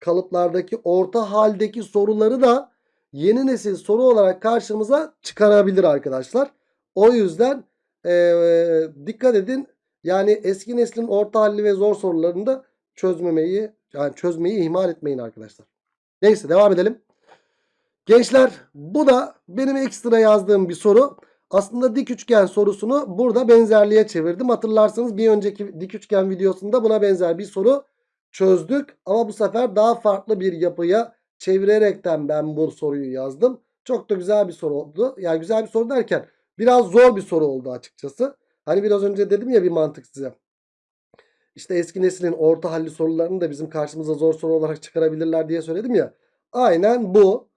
kalıplardaki orta haldeki soruları da yeni nesil soru olarak karşımıza çıkarabilir arkadaşlar. O yüzden ee, dikkat edin. Yani eski neslin orta halli ve zor sorularını da çözmemeyi yani çözmeyi ihmal etmeyin arkadaşlar. Neyse devam edelim. Gençler bu da benim ekstra yazdığım bir soru. Aslında dik üçgen sorusunu burada benzerliğe çevirdim. Hatırlarsanız bir önceki dik üçgen videosunda buna benzer bir soru çözdük. Ama bu sefer daha farklı bir yapıya çevirerekten ben bu soruyu yazdım. Çok da güzel bir soru oldu. Yani güzel bir soru derken biraz zor bir soru oldu açıkçası. Hani biraz önce dedim ya bir mantık size. İşte eski neslin orta halli sorularını da bizim karşımıza zor soru olarak çıkarabilirler diye söyledim ya. Aynen bu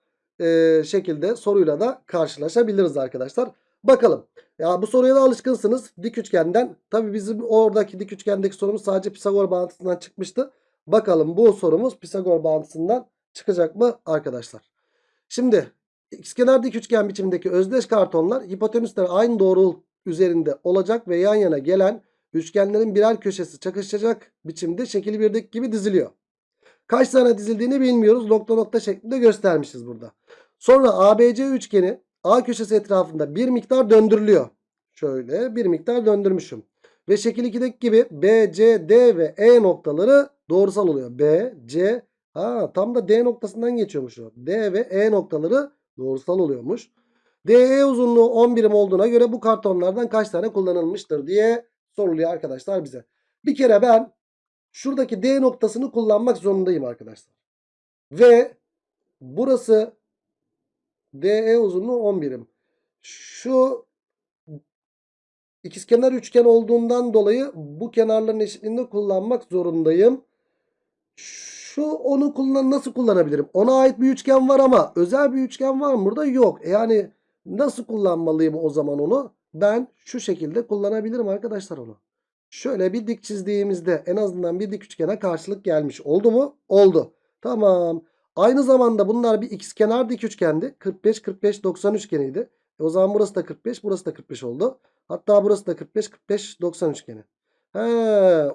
e, şekilde soruyla da karşılaşabiliriz arkadaşlar. Bakalım. Ya bu soruya da alışkınsınız. Dik üçgenden. Tabi bizim oradaki dik üçgendeki sorumuz sadece Pisagor bağıntısından çıkmıştı. Bakalım bu sorumuz Pisagor bağıntısından çıkacak mı arkadaşlar? Şimdi ikizkenar dik üçgen biçimindeki özdeş kartonlar hipotenüsler aynı doğru üzerinde olacak ve yan yana gelen üçgenlerin birer köşesi çakışacak biçimde şekil 1'deki gibi diziliyor. Kaç tane dizildiğini bilmiyoruz. Nokta nokta şeklinde göstermişiz burada. Sonra ABC üçgeni A köşesi etrafında bir miktar döndürülüyor. Şöyle bir miktar döndürmüşüm. Ve şekil 2'deki gibi B, C, D ve E noktaları doğrusal oluyor. B, C, ha tam da D noktasından geçiyormuş o. D ve E noktaları doğrusal oluyormuş. DE uzunluğu 10 birim olduğuna göre bu kartonlardan kaç tane kullanılmıştır diye soruluyor arkadaşlar bize. Bir kere ben şuradaki D noktasını kullanmak zorundayım arkadaşlar. Ve burası DE uzunluğu 10 birim. Şu ikizkenar üçgen olduğundan dolayı bu kenarların eşitliğini kullanmak zorundayım. Şu onu kullan nasıl kullanabilirim? Ona ait bir üçgen var ama özel bir üçgen var mı burada? Yok. E Yani nasıl kullanmalıyım o zaman onu? Ben şu şekilde kullanabilirim arkadaşlar onu. Şöyle bir dik çizdiğimizde en azından bir dik üçgene karşılık gelmiş. Oldu mu? Oldu. Tamam. Aynı zamanda bunlar bir ikizkenar dik üçgendi. 45 45 90 üçgeniydi. E o zaman burası da 45, burası da 45 oldu. Hatta burası da 45 45 90 üçgeni. He,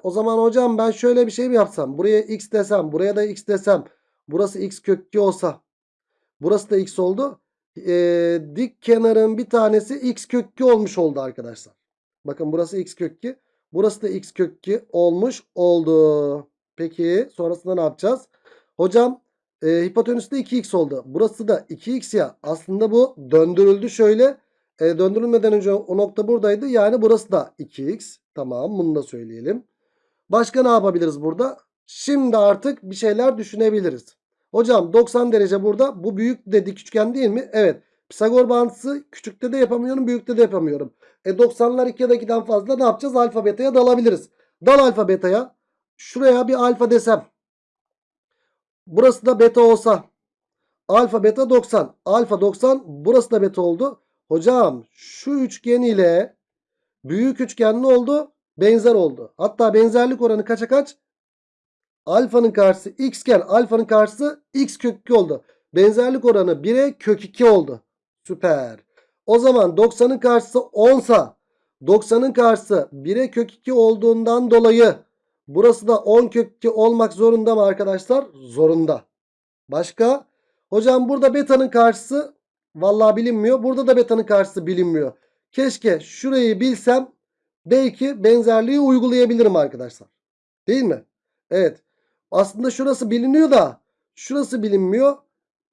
o zaman hocam ben şöyle bir şey mi yapsam? Buraya x desem, buraya da x desem. Burası x kök 2 olsa. Burası da x oldu. Ee, dik kenarın bir tanesi x kök 2 olmuş oldu arkadaşlar. Bakın burası x kök 2. Burası da x kök 2 olmuş oldu. Peki sonrasında ne yapacağız? Hocam e, hipotenüs de 2x oldu. Burası da 2x ya. Aslında bu döndürüldü şöyle. E, döndürülmeden önce o nokta buradaydı. Yani burası da 2x. Tamam bunu da söyleyelim. Başka ne yapabiliriz burada? Şimdi artık bir şeyler düşünebiliriz. Hocam 90 derece burada. Bu büyük de dik üçgen değil mi? Evet. Pisagor bağıntısı küçükte de yapamıyorum, büyükte de yapamıyorum. E 90'lar 2 ya da 2'den fazla ne yapacağız? Alfa beta'ya dalabiliriz. Dal alfa beta'ya. Şuraya bir alfa desem. Burası da beta olsa. Alfa beta 90. Alfa 90. Burası da beta oldu. Hocam şu üçgen ile büyük üçgen ne oldu? Benzer oldu. Hatta benzerlik oranı kaça kaç? Alfanın karşısı x iken alfanın karşısı x kök 2 oldu. Benzerlik oranı 1'e kök 2 oldu. Süper. O zaman 90'ın karşısı 10 sa 90'ın karşısı 1'e kök 2 olduğundan dolayı burası da 10 kök 2 olmak zorunda mı arkadaşlar? Zorunda. Başka? Hocam burada beta'nın karşısı vallahi bilinmiyor. Burada da beta'nın karşısı bilinmiyor. Keşke şurayı bilsem belki benzerliği uygulayabilirim arkadaşlar. Değil mi? Evet. Aslında şurası biliniyor da şurası bilinmiyor.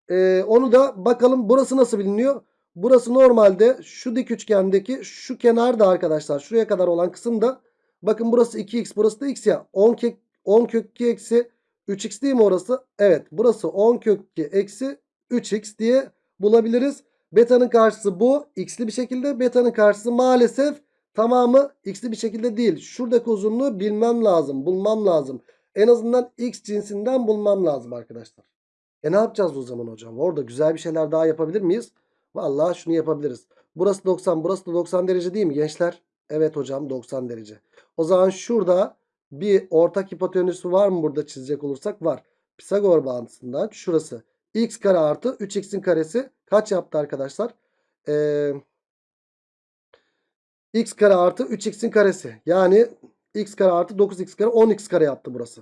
Ee, onu da bakalım burası nasıl biliniyor? Burası normalde şu dik üçgendeki şu kenarda arkadaşlar. Şuraya kadar olan kısımda bakın burası 2x burası da x ya. 10 kök, 10 kök 2 eksi 3x değil mi orası? Evet burası 10 kök 2 eksi 3x diye bulabiliriz. Beta'nın karşısı bu. X'li bir şekilde. Beta'nın karşısı maalesef tamamı x'li bir şekilde değil. Şuradaki uzunluğu bilmem lazım. Bulmam lazım. En azından x cinsinden bulmam lazım arkadaşlar. E ne yapacağız o zaman hocam? Orada güzel bir şeyler daha yapabilir miyiz? Vallahi şunu yapabiliriz. Burası 90 burası da 90 derece değil mi gençler? Evet hocam 90 derece. O zaman şurada bir ortak hipotenüsü var mı burada çizecek olursak? Var. Pisagor bağıntısından şurası. x kare artı 3x'in karesi kaç yaptı arkadaşlar? Ee, x kare artı 3x'in karesi. Yani x kare artı 9x kare 10x kare yaptı burası.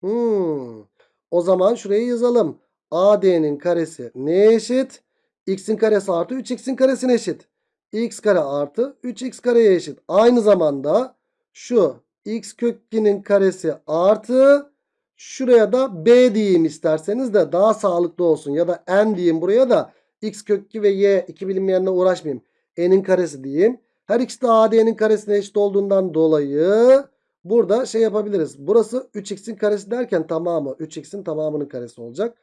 Hmm. O zaman şurayı yazalım. AD'nin karesi neye eşit? X'in karesi artı 3x'in karesine eşit. x kare artı 3x kareye eşit. Aynı zamanda şu x kök 2'nin karesi artı şuraya da b diyeyim isterseniz de daha sağlıklı olsun. Ya da n diyeyim buraya da x kök 2 ve y iki bilinmeyenle uğraşmayayım. n'in karesi diyeyim. Her ikisi de AD'nin karesine eşit olduğundan dolayı burada şey yapabiliriz. Burası 3x'in karesi derken tamamı 3x'in tamamının karesi olacak.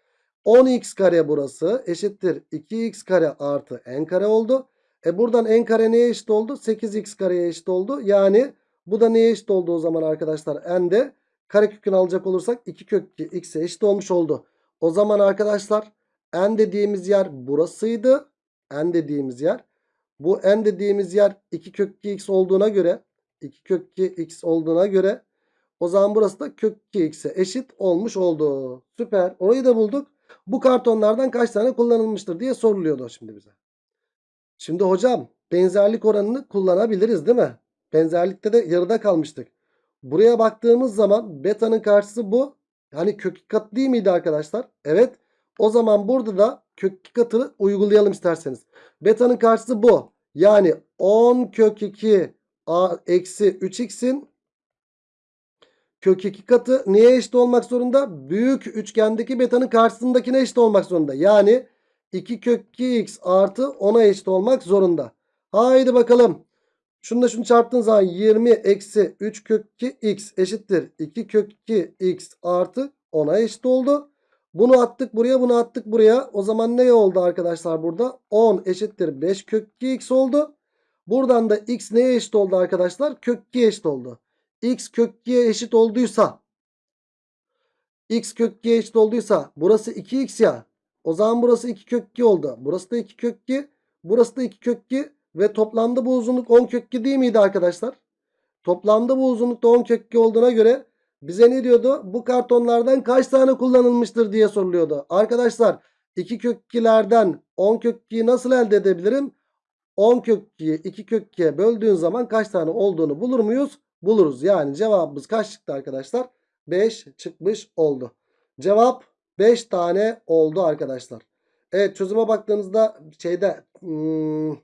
10x kare burası eşittir 2x kare artı n kare oldu. E buradan n kare neye eşit oldu? 8x kareye eşit oldu. Yani bu da neye eşit oldu o zaman arkadaşlar? n de karekökünü alacak olursak 2 kök 2 x'e eşit olmuş oldu. O zaman arkadaşlar n dediğimiz yer burasıydı. n dediğimiz yer. Bu n dediğimiz yer 2 kök 2 x olduğuna göre 2 kök 2 x olduğuna göre o zaman burası da kök 2 x'e eşit olmuş oldu. Süper. Orayı da bulduk. Bu kartonlardan kaç tane kullanılmıştır diye soruluyordu şimdi bize. Şimdi hocam benzerlik oranını kullanabiliriz değil mi? Benzerlikte de yarıda kalmıştık. Buraya baktığımız zaman beta'nın karşısı bu. Yani kök 2 katı değil miydi arkadaşlar? Evet. O zaman burada da kök 2 katını uygulayalım isterseniz. Beta'nın karşısı bu. Yani 10 kök 2 a eksi 3x'in kök 2 katı neye eşit olmak zorunda? Büyük üçgendeki beta'nın karşısındakine eşit olmak zorunda. Yani 2 kök 2x artı 10'a eşit olmak zorunda. Haydi bakalım. Şunu da şunu çarptığın zaman 20 eksi 3 kök 2 x eşittir. 2 kök 2 x artı 10'a eşit oldu. Bunu attık buraya bunu attık buraya. O zaman ne oldu arkadaşlar burada? 10 eşittir 5 kök 2x oldu. Buradan da x neye eşit oldu arkadaşlar? Kök 2'ye eşit oldu. x kök 2'ye eşit olduysa x kök 2'ye eşit olduysa burası 2x ya. O zaman burası 2 kök 2 oldu. Burası da 2 kök 2. Burası da 2 kök 2. Ve toplamda bu uzunluk 10 kök 2 değil miydi arkadaşlar? Toplamda bu uzunlukta 10 kök 2 olduğuna göre bize ne diyordu? Bu kartonlardan kaç tane kullanılmıştır diye soruluyordu. Arkadaşlar 2 kök 2'lerden 10 kök 2'yi nasıl elde edebilirim? 10 kök 2'yi 2 kök 2'ye böldüğün zaman kaç tane olduğunu bulur muyuz? Buluruz. Yani cevabımız kaç çıktı arkadaşlar? 5 çıkmış oldu. Cevap 5 tane oldu arkadaşlar. Evet çözüme baktığınızda şeyde hmm,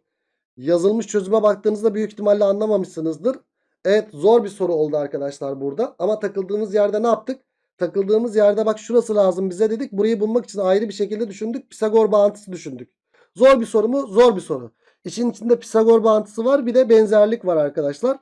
yazılmış çözüme baktığınızda büyük ihtimalle anlamamışsınızdır. Evet zor bir soru oldu arkadaşlar burada. Ama takıldığımız yerde ne yaptık? Takıldığımız yerde bak şurası lazım bize dedik. Burayı bulmak için ayrı bir şekilde düşündük. Pisagor bağıntısı düşündük. Zor bir soru mu? Zor bir soru. İşin içinde Pisagor bağıntısı var. Bir de benzerlik var arkadaşlar.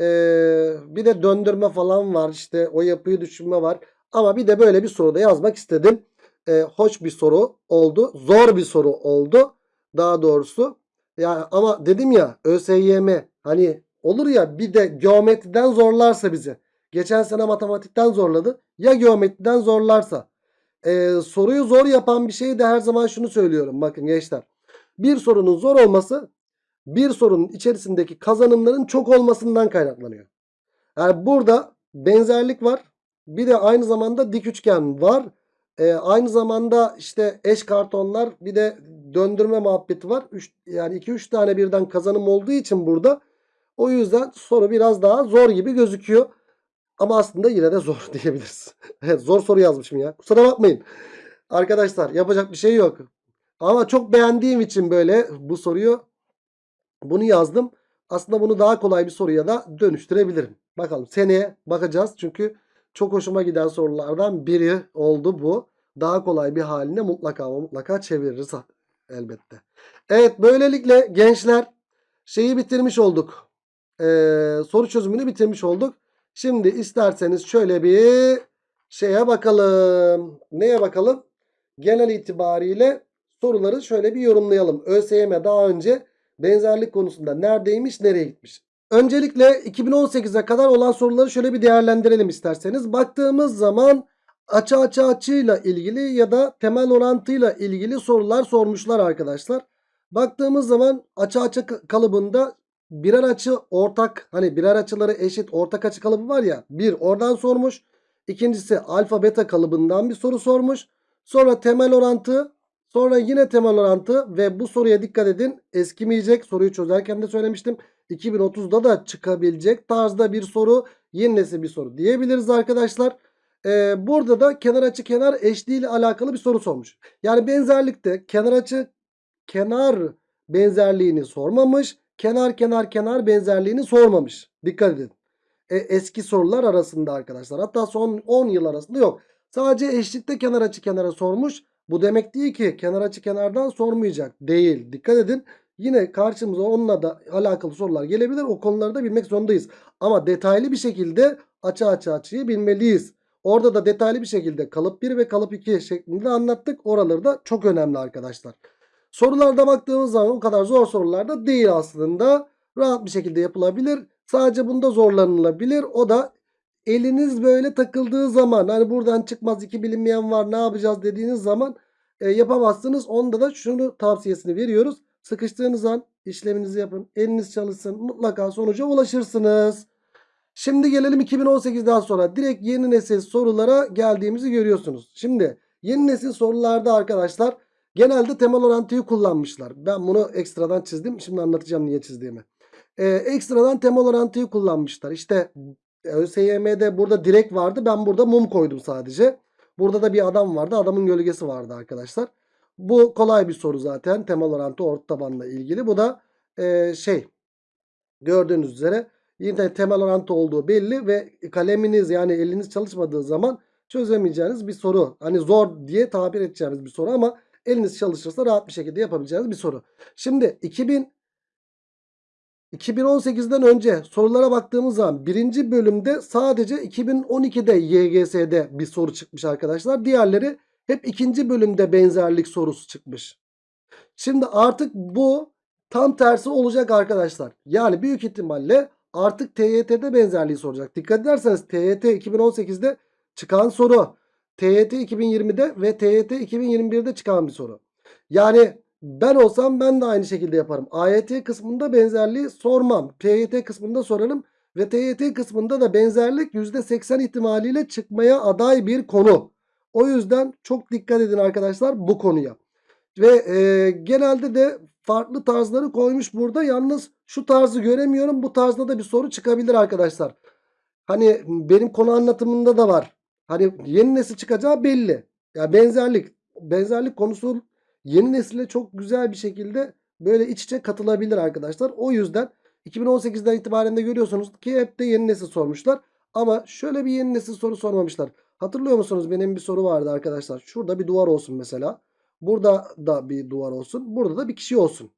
Ee, bir de döndürme falan var. İşte o yapıyı düşünme var. Ama bir de böyle bir soru da yazmak istedim. Ee, hoş bir soru oldu. Zor bir soru oldu. Daha doğrusu. Ya ama dedim ya ÖSYM hani olur ya bir de geometriden zorlarsa bizi. Geçen sene matematikten zorladı. Ya geometriden zorlarsa. Ee, soruyu zor yapan bir şey de her zaman şunu söylüyorum. Bakın gençler. Bir sorunun zor olması bir sorunun içerisindeki kazanımların çok olmasından kaynaklanıyor. Yani burada benzerlik var. Bir de aynı zamanda dik üçgen var. Ee, aynı zamanda işte eş kartonlar bir de döndürme muhabbeti var. Üç, yani 2-3 tane birden kazanım olduğu için burada o yüzden soru biraz daha zor gibi gözüküyor. Ama aslında yine de zor diyebiliriz. zor soru yazmışım ya. Kusura bakmayın. Arkadaşlar yapacak bir şey yok. Ama çok beğendiğim için böyle bu soruyu bunu yazdım. Aslında bunu daha kolay bir soruya da dönüştürebilirim. Bakalım seneye bakacağız. Çünkü çok hoşuma giden sorulardan biri oldu bu. Daha kolay bir haline mutlaka mutlaka çeviririz elbette. Evet böylelikle gençler şeyi bitirmiş olduk. Ee, soru çözümünü bitirmiş olduk. Şimdi isterseniz şöyle bir şeye bakalım. Neye bakalım? Genel itibariyle soruları şöyle bir yorumlayalım. ÖSYM daha önce benzerlik konusunda neredeymiş nereye gitmiş. Öncelikle 2018'e kadar olan soruları şöyle bir değerlendirelim isterseniz. Baktığımız zaman açı açı açıyla ilgili ya da temel orantıyla ilgili sorular sormuşlar arkadaşlar. Baktığımız zaman açı açı kalıbında birer açı ortak hani birer açıları eşit ortak açı kalıbı var ya bir oradan sormuş. İkincisi alfa beta kalıbından bir soru sormuş. Sonra temel orantı sonra yine temel orantı ve bu soruya dikkat edin eskimeyecek soruyu çözerken de söylemiştim. 2030'da da çıkabilecek tarzda bir soru yenisi bir soru diyebiliriz arkadaşlar. Ee, burada da kenar açı kenar eşliği ile alakalı bir soru sormuş. Yani benzerlikte kenar açı kenar benzerliğini sormamış. Kenar kenar kenar benzerliğini sormamış. Dikkat edin. E, eski sorular arasında arkadaşlar. Hatta son 10 yıl arasında yok. Sadece eşlikte kenar açı kenara sormuş. Bu demek değil ki kenar açı kenardan sormayacak. Değil. Dikkat edin. Yine karşımıza onunla da alakalı sorular gelebilir. O konuları da bilmek zorundayız. Ama detaylı bir şekilde açı açı açıyı bilmeliyiz. Orada da detaylı bir şekilde kalıp 1 ve kalıp 2 şeklinde anlattık. Oraları da çok önemli arkadaşlar. Sorularda baktığımız zaman o kadar zor sorular da değil aslında. Rahat bir şekilde yapılabilir. Sadece bunda zorlanılabilir. O da eliniz böyle takıldığı zaman hani buradan çıkmaz iki bilinmeyen var ne yapacağız dediğiniz zaman e, yapamazsınız. Onda da şunu tavsiyesini veriyoruz. Sıkıştığınız an işleminizi yapın. Eliniz çalışsın. Mutlaka sonuca ulaşırsınız. Şimdi gelelim 2018'den sonra direkt yeni nesil sorulara geldiğimizi görüyorsunuz. Şimdi yeni nesil sorularda arkadaşlar genelde temel orantıyı kullanmışlar. Ben bunu ekstradan çizdim. Şimdi anlatacağım niye çizdiğimi. Ee, ekstradan temel orantıyı kullanmışlar. İşte ÖSYM'de burada direk vardı. Ben burada mum koydum sadece. Burada da bir adam vardı. Adamın gölgesi vardı arkadaşlar. Bu kolay bir soru zaten. Temel orantı orta tabanla ilgili. Bu da e, şey gördüğünüz üzere yine temel orantı olduğu belli ve kaleminiz yani eliniz çalışmadığı zaman çözemeyeceğiniz bir soru. Hani zor diye tabir edeceğimiz bir soru ama eliniz çalışırsa rahat bir şekilde yapabileceğiniz bir soru. Şimdi 2000 2018'den önce sorulara baktığımız zaman birinci bölümde sadece 2012'de YGS'de bir soru çıkmış arkadaşlar. Diğerleri Hep ikinci bölümde benzerlik sorusu çıkmış. Şimdi artık bu tam tersi olacak arkadaşlar. Yani büyük ihtimalle artık TYT'de benzerliği soracak. Dikkat ederseniz TYT 2018'de çıkan soru. TYT 2020'de ve TYT 2021'de çıkan bir soru. Yani ben olsam ben de aynı şekilde yaparım. AYT kısmında benzerliği sormam. TYT kısmında sorarım. Ve TYT kısmında da benzerlik %80 ihtimaliyle çıkmaya aday bir konu. O yüzden çok dikkat edin arkadaşlar bu konuya. Ve e, genelde de farklı tarzları koymuş burada. Yalnız şu tarzı göremiyorum. Bu tarzda da bir soru çıkabilir arkadaşlar. Hani benim konu anlatımında da var. Hani yeni nesil çıkacağı belli. Ya yani benzerlik. Benzerlik konusu yeni nesile çok güzel bir şekilde böyle iç içe katılabilir arkadaşlar. O yüzden 2018'den itibaren de görüyorsunuz ki hep de yeni nesil sormuşlar. Ama şöyle bir yeni nesil soru sormamışlar. Hatırlıyor musunuz benim bir soru vardı arkadaşlar. Şurada bir duvar olsun mesela. Burada da bir duvar olsun. Burada da bir kişi olsun.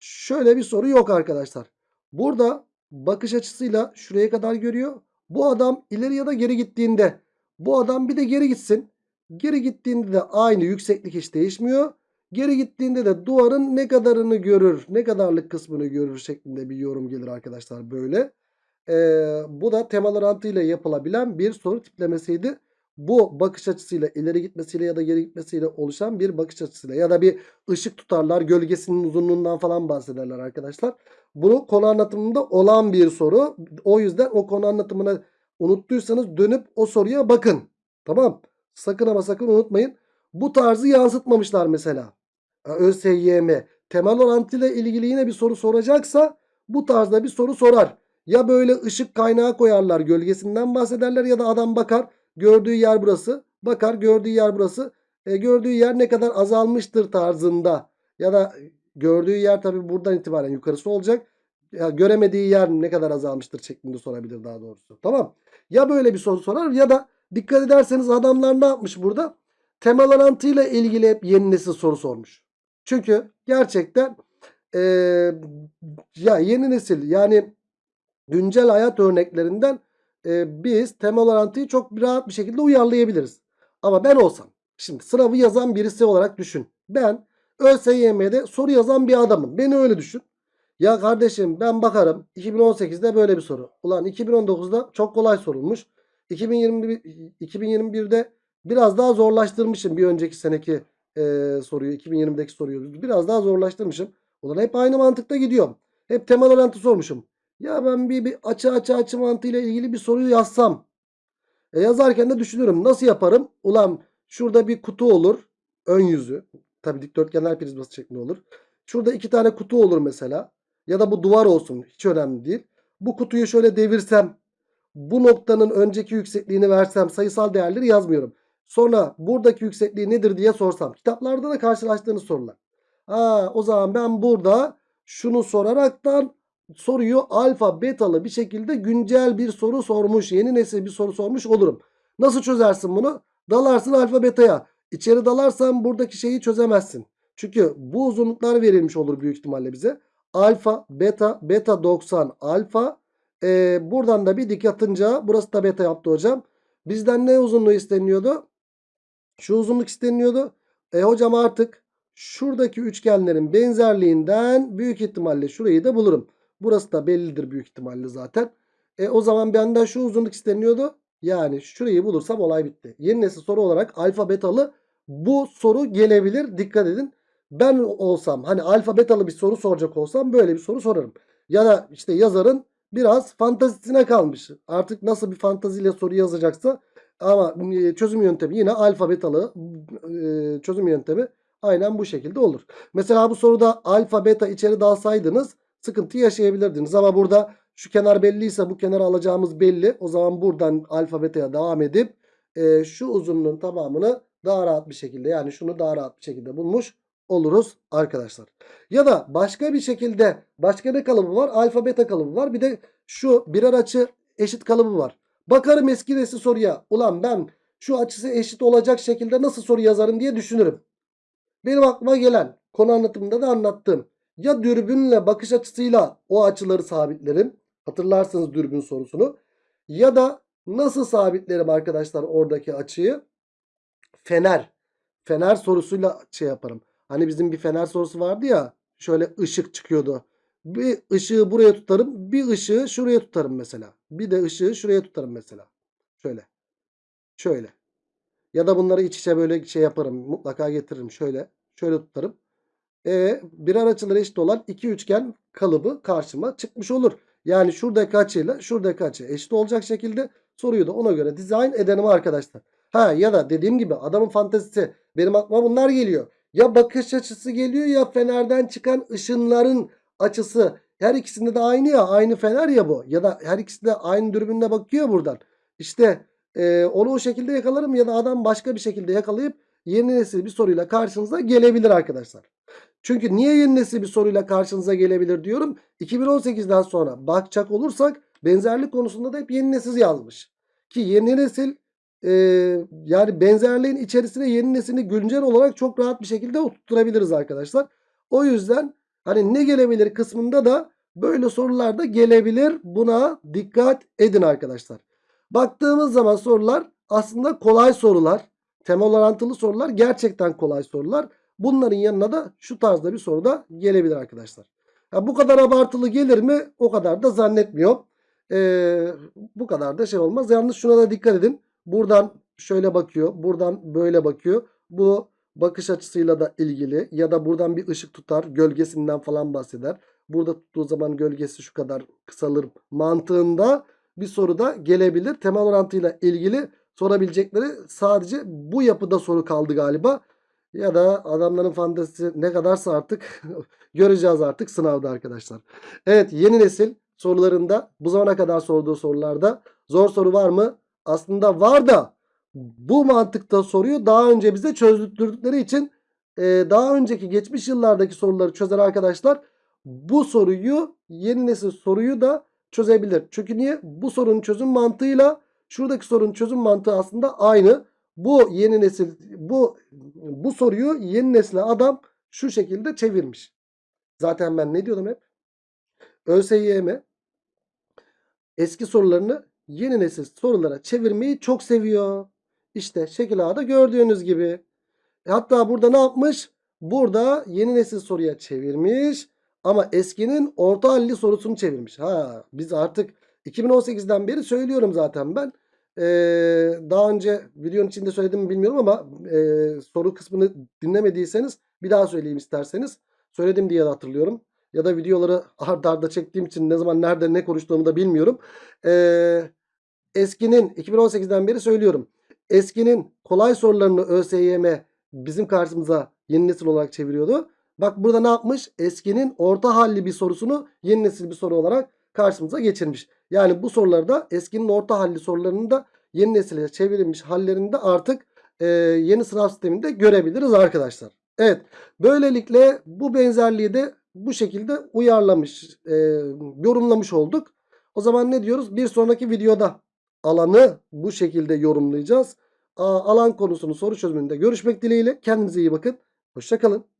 Şöyle bir soru yok arkadaşlar. Burada bakış açısıyla şuraya kadar görüyor. Bu adam ileri ya da geri gittiğinde bu adam bir de geri gitsin. Geri gittiğinde de aynı yükseklik hiç değişmiyor. Geri gittiğinde de duvarın ne kadarını görür, ne kadarlık kısmını görür şeklinde bir yorum gelir arkadaşlar böyle. Ee, bu da temalar antıyla yapılabilen bir soru tiplemesiydi. Bu bakış açısıyla ileri gitmesiyle ya da geri gitmesiyle oluşan bir bakış açısıyla ya da bir ışık tutarlar gölgesinin uzunluğundan falan bahsederler arkadaşlar. Bunu konu anlatımında olan bir soru. O yüzden o konu anlatımını unuttuysanız dönüp o soruya bakın. Tamam. Sakın ama sakın unutmayın. Bu tarzı yansıtmamışlar mesela. ÖSYM temel orantıyla ilgili yine bir soru soracaksa bu tarzda bir soru sorar. Ya böyle ışık kaynağı koyarlar gölgesinden bahsederler ya da adam bakar gördüğü yer burası bakar gördüğü yer burası e, gördüğü yer ne kadar azalmıştır tarzında ya da gördüğü yer tabi buradan itibaren yukarısı olacak ya göremediği yer ne kadar azalmıştır şeklinde sorabilir daha doğrusu tamam ya böyle bir soru sorar ya da dikkat ederseniz adamlar ne yapmış burada temel orantıyla ilgili hep yeni nesil soru sormuş çünkü gerçekten e, ya yeni nesil yani güncel hayat örneklerinden e, biz temel orantıyı çok rahat bir şekilde uyarlayabiliriz. Ama ben olsam şimdi sınavı yazan birisi olarak düşün. Ben ÖSYM'de soru yazan bir adamım. Beni öyle düşün. Ya kardeşim ben bakarım 2018'de böyle bir soru. Ulan 2019'da çok kolay sorulmuş. 2021, 2021'de biraz daha zorlaştırmışım bir önceki seneki e, soruyu. 2020'deki soruyu biraz daha zorlaştırmışım. Ulan hep aynı mantıkta gidiyorum. Hep temel orantı sormuşum. Ya ben bir, bir açı açı açı mantığıyla ilgili bir soruyu yazsam. E yazarken de düşünüyorum. Nasıl yaparım? Ulan şurada bir kutu olur. Ön yüzü. Tabi dikdörtgenler prizması şeklinde olur. Şurada iki tane kutu olur mesela. Ya da bu duvar olsun. Hiç önemli değil. Bu kutuyu şöyle devirsem. Bu noktanın önceki yüksekliğini versem. Sayısal değerleri yazmıyorum. Sonra buradaki yüksekliği nedir diye sorsam. Kitaplarda da karşılaştığınız sorular. Ha, o zaman ben burada şunu soraraktan soruyu alfa betalı bir şekilde güncel bir soru sormuş. Yeni nesil bir soru sormuş olurum. Nasıl çözersin bunu? Dalarsın alfa betaya. İçeri dalarsan buradaki şeyi çözemezsin. Çünkü bu uzunluklar verilmiş olur büyük ihtimalle bize. Alfa, beta, beta 90, alfa. Ee, buradan da bir dik atınca burası da beta yaptı hocam. Bizden ne uzunluğu isteniyordu? Şu uzunluk isteniyordu. E hocam artık şuradaki üçgenlerin benzerliğinden büyük ihtimalle şurayı da bulurum. Burası da bellidir büyük ihtimalle zaten. E o zaman benden şu uzunluk isteniyordu. Yani şurayı bulursam olay bitti. Yeni nesil soru olarak alfa betalı bu soru gelebilir. Dikkat edin. Ben olsam hani alfa betalı bir soru soracak olsam böyle bir soru sorarım. Ya da işte yazarın biraz fantazisine kalmış. Artık nasıl bir fantaziyle soru yazacaksa ama çözüm yöntemi yine alfa betalı e, çözüm yöntemi aynen bu şekilde olur. Mesela bu soruda alfa beta içeri dalsaydınız sıkıntı yaşayabilirdiniz. Ama burada şu kenar belliyse bu kenarı alacağımız belli. O zaman buradan alfabeteye devam edip e, şu uzunluğun tamamını daha rahat bir şekilde yani şunu daha rahat bir şekilde bulmuş oluruz arkadaşlar. Ya da başka bir şekilde başka ne kalıbı var? Alfa beta kalıbı var. Bir de şu birer açı eşit kalıbı var. Bakarım eski nesil soruya. Ulan ben şu açısı eşit olacak şekilde nasıl soru yazarım diye düşünürüm. Benim aklıma gelen konu anlatımında da anlattığım ya dürbünle bakış açısıyla o açıları sabitlerim. Hatırlarsınız dürbün sorusunu. Ya da nasıl sabitlerim arkadaşlar oradaki açıyı? Fener. fener sorusuyla şey yaparım. Hani bizim bir fener sorusu vardı ya. Şöyle ışık çıkıyordu. Bir ışığı buraya tutarım. Bir ışığı şuraya tutarım mesela. Bir de ışığı şuraya tutarım mesela. Şöyle. Şöyle. Ya da bunları iç içe böyle şey yaparım. Mutlaka getiririm. Şöyle. Şöyle tutarım. E, birer açıları eşit olan iki üçgen kalıbı karşıma çıkmış olur. Yani şuradaki açıyla şuradaki açı eşit olacak şekilde soruyu da ona göre dizayn edelim arkadaşlar. Ha ya da dediğim gibi adamın fantezisi benim aklıma bunlar geliyor. Ya bakış açısı geliyor ya fenerden çıkan ışınların açısı. Her ikisinde de aynı ya aynı fener ya bu. Ya da her ikisi de aynı dürbünle bakıyor buradan. İşte e, onu o şekilde yakalarım ya da adam başka bir şekilde yakalayıp yeni nesil bir soruyla karşınıza gelebilir arkadaşlar. Çünkü niye yeni nesil bir soruyla karşınıza gelebilir diyorum. 2018'den sonra bakacak olursak benzerlik konusunda da hep yeni nesil yazmış. Ki yeni nesil e, yani benzerliğin içerisine yeni nesili güncel olarak çok rahat bir şekilde oturtturabiliriz arkadaşlar. O yüzden hani ne gelebilir kısmında da böyle sorular da gelebilir. Buna dikkat edin arkadaşlar. Baktığımız zaman sorular aslında kolay sorular. Temel orantılı sorular gerçekten kolay sorular. Bunların yanına da şu tarzda bir soru da gelebilir arkadaşlar. Ya bu kadar abartılı gelir mi? O kadar da zannetmiyorum. Ee, bu kadar da şey olmaz. Yalnız şuna da dikkat edin. Buradan şöyle bakıyor. Buradan böyle bakıyor. Bu bakış açısıyla da ilgili. Ya da buradan bir ışık tutar. Gölgesinden falan bahseder. Burada tuttuğu zaman gölgesi şu kadar kısalır mantığında bir soru da gelebilir. Temel orantıyla ilgili sorabilecekleri sadece bu yapıda soru kaldı galiba. Ya da adamların fantezisi ne kadarsa artık göreceğiz artık sınavda arkadaşlar. Evet yeni nesil sorularında bu zamana kadar sorduğu sorularda zor soru var mı? Aslında var da bu mantıkta soruyu daha önce bize çözdürdükleri için e, daha önceki geçmiş yıllardaki soruları çözen arkadaşlar bu soruyu yeni nesil soruyu da çözebilir. Çünkü niye? Bu sorunun çözüm mantığıyla şuradaki sorunun çözüm mantığı aslında aynı. Bu yeni nesil bu bu soruyu yeni nesle adam şu şekilde çevirmiş. Zaten ben ne diyordum hep? ÖSYM eski sorularını yeni nesil sorulara çevirmeyi çok seviyor. İşte şekil A'da gördüğünüz gibi. Hatta burada ne yapmış? Burada yeni nesil soruya çevirmiş. Ama eskinin orta halli sorusunu çevirmiş. Ha biz artık 2018'den beri söylüyorum zaten ben. Ee, daha önce videonun içinde söyledim mi bilmiyorum ama e, soru kısmını dinlemediyseniz bir daha söyleyeyim isterseniz. Söyledim diye hatırlıyorum. Ya da videoları arda arda çektiğim için ne zaman nerede ne konuştuğumu da bilmiyorum. Ee, eskinin 2018'den beri söylüyorum. Eskinin kolay sorularını ÖSYM bizim karşımıza yeni nesil olarak çeviriyordu. Bak burada ne yapmış? Eskinin orta halli bir sorusunu yeni nesil bir soru olarak karşımıza geçirmiş. Yani bu sorularda eskinin orta halli sorularını da yeni nesile çevrilmiş hallerinde artık e, yeni sınav sisteminde görebiliriz arkadaşlar. Evet böylelikle bu benzerliği de bu şekilde uyarlamış, e, yorumlamış olduk. O zaman ne diyoruz? Bir sonraki videoda alanı bu şekilde yorumlayacağız. Alan konusunu soru çözümünde görüşmek dileğiyle. Kendinize iyi bakın. Hoşçakalın.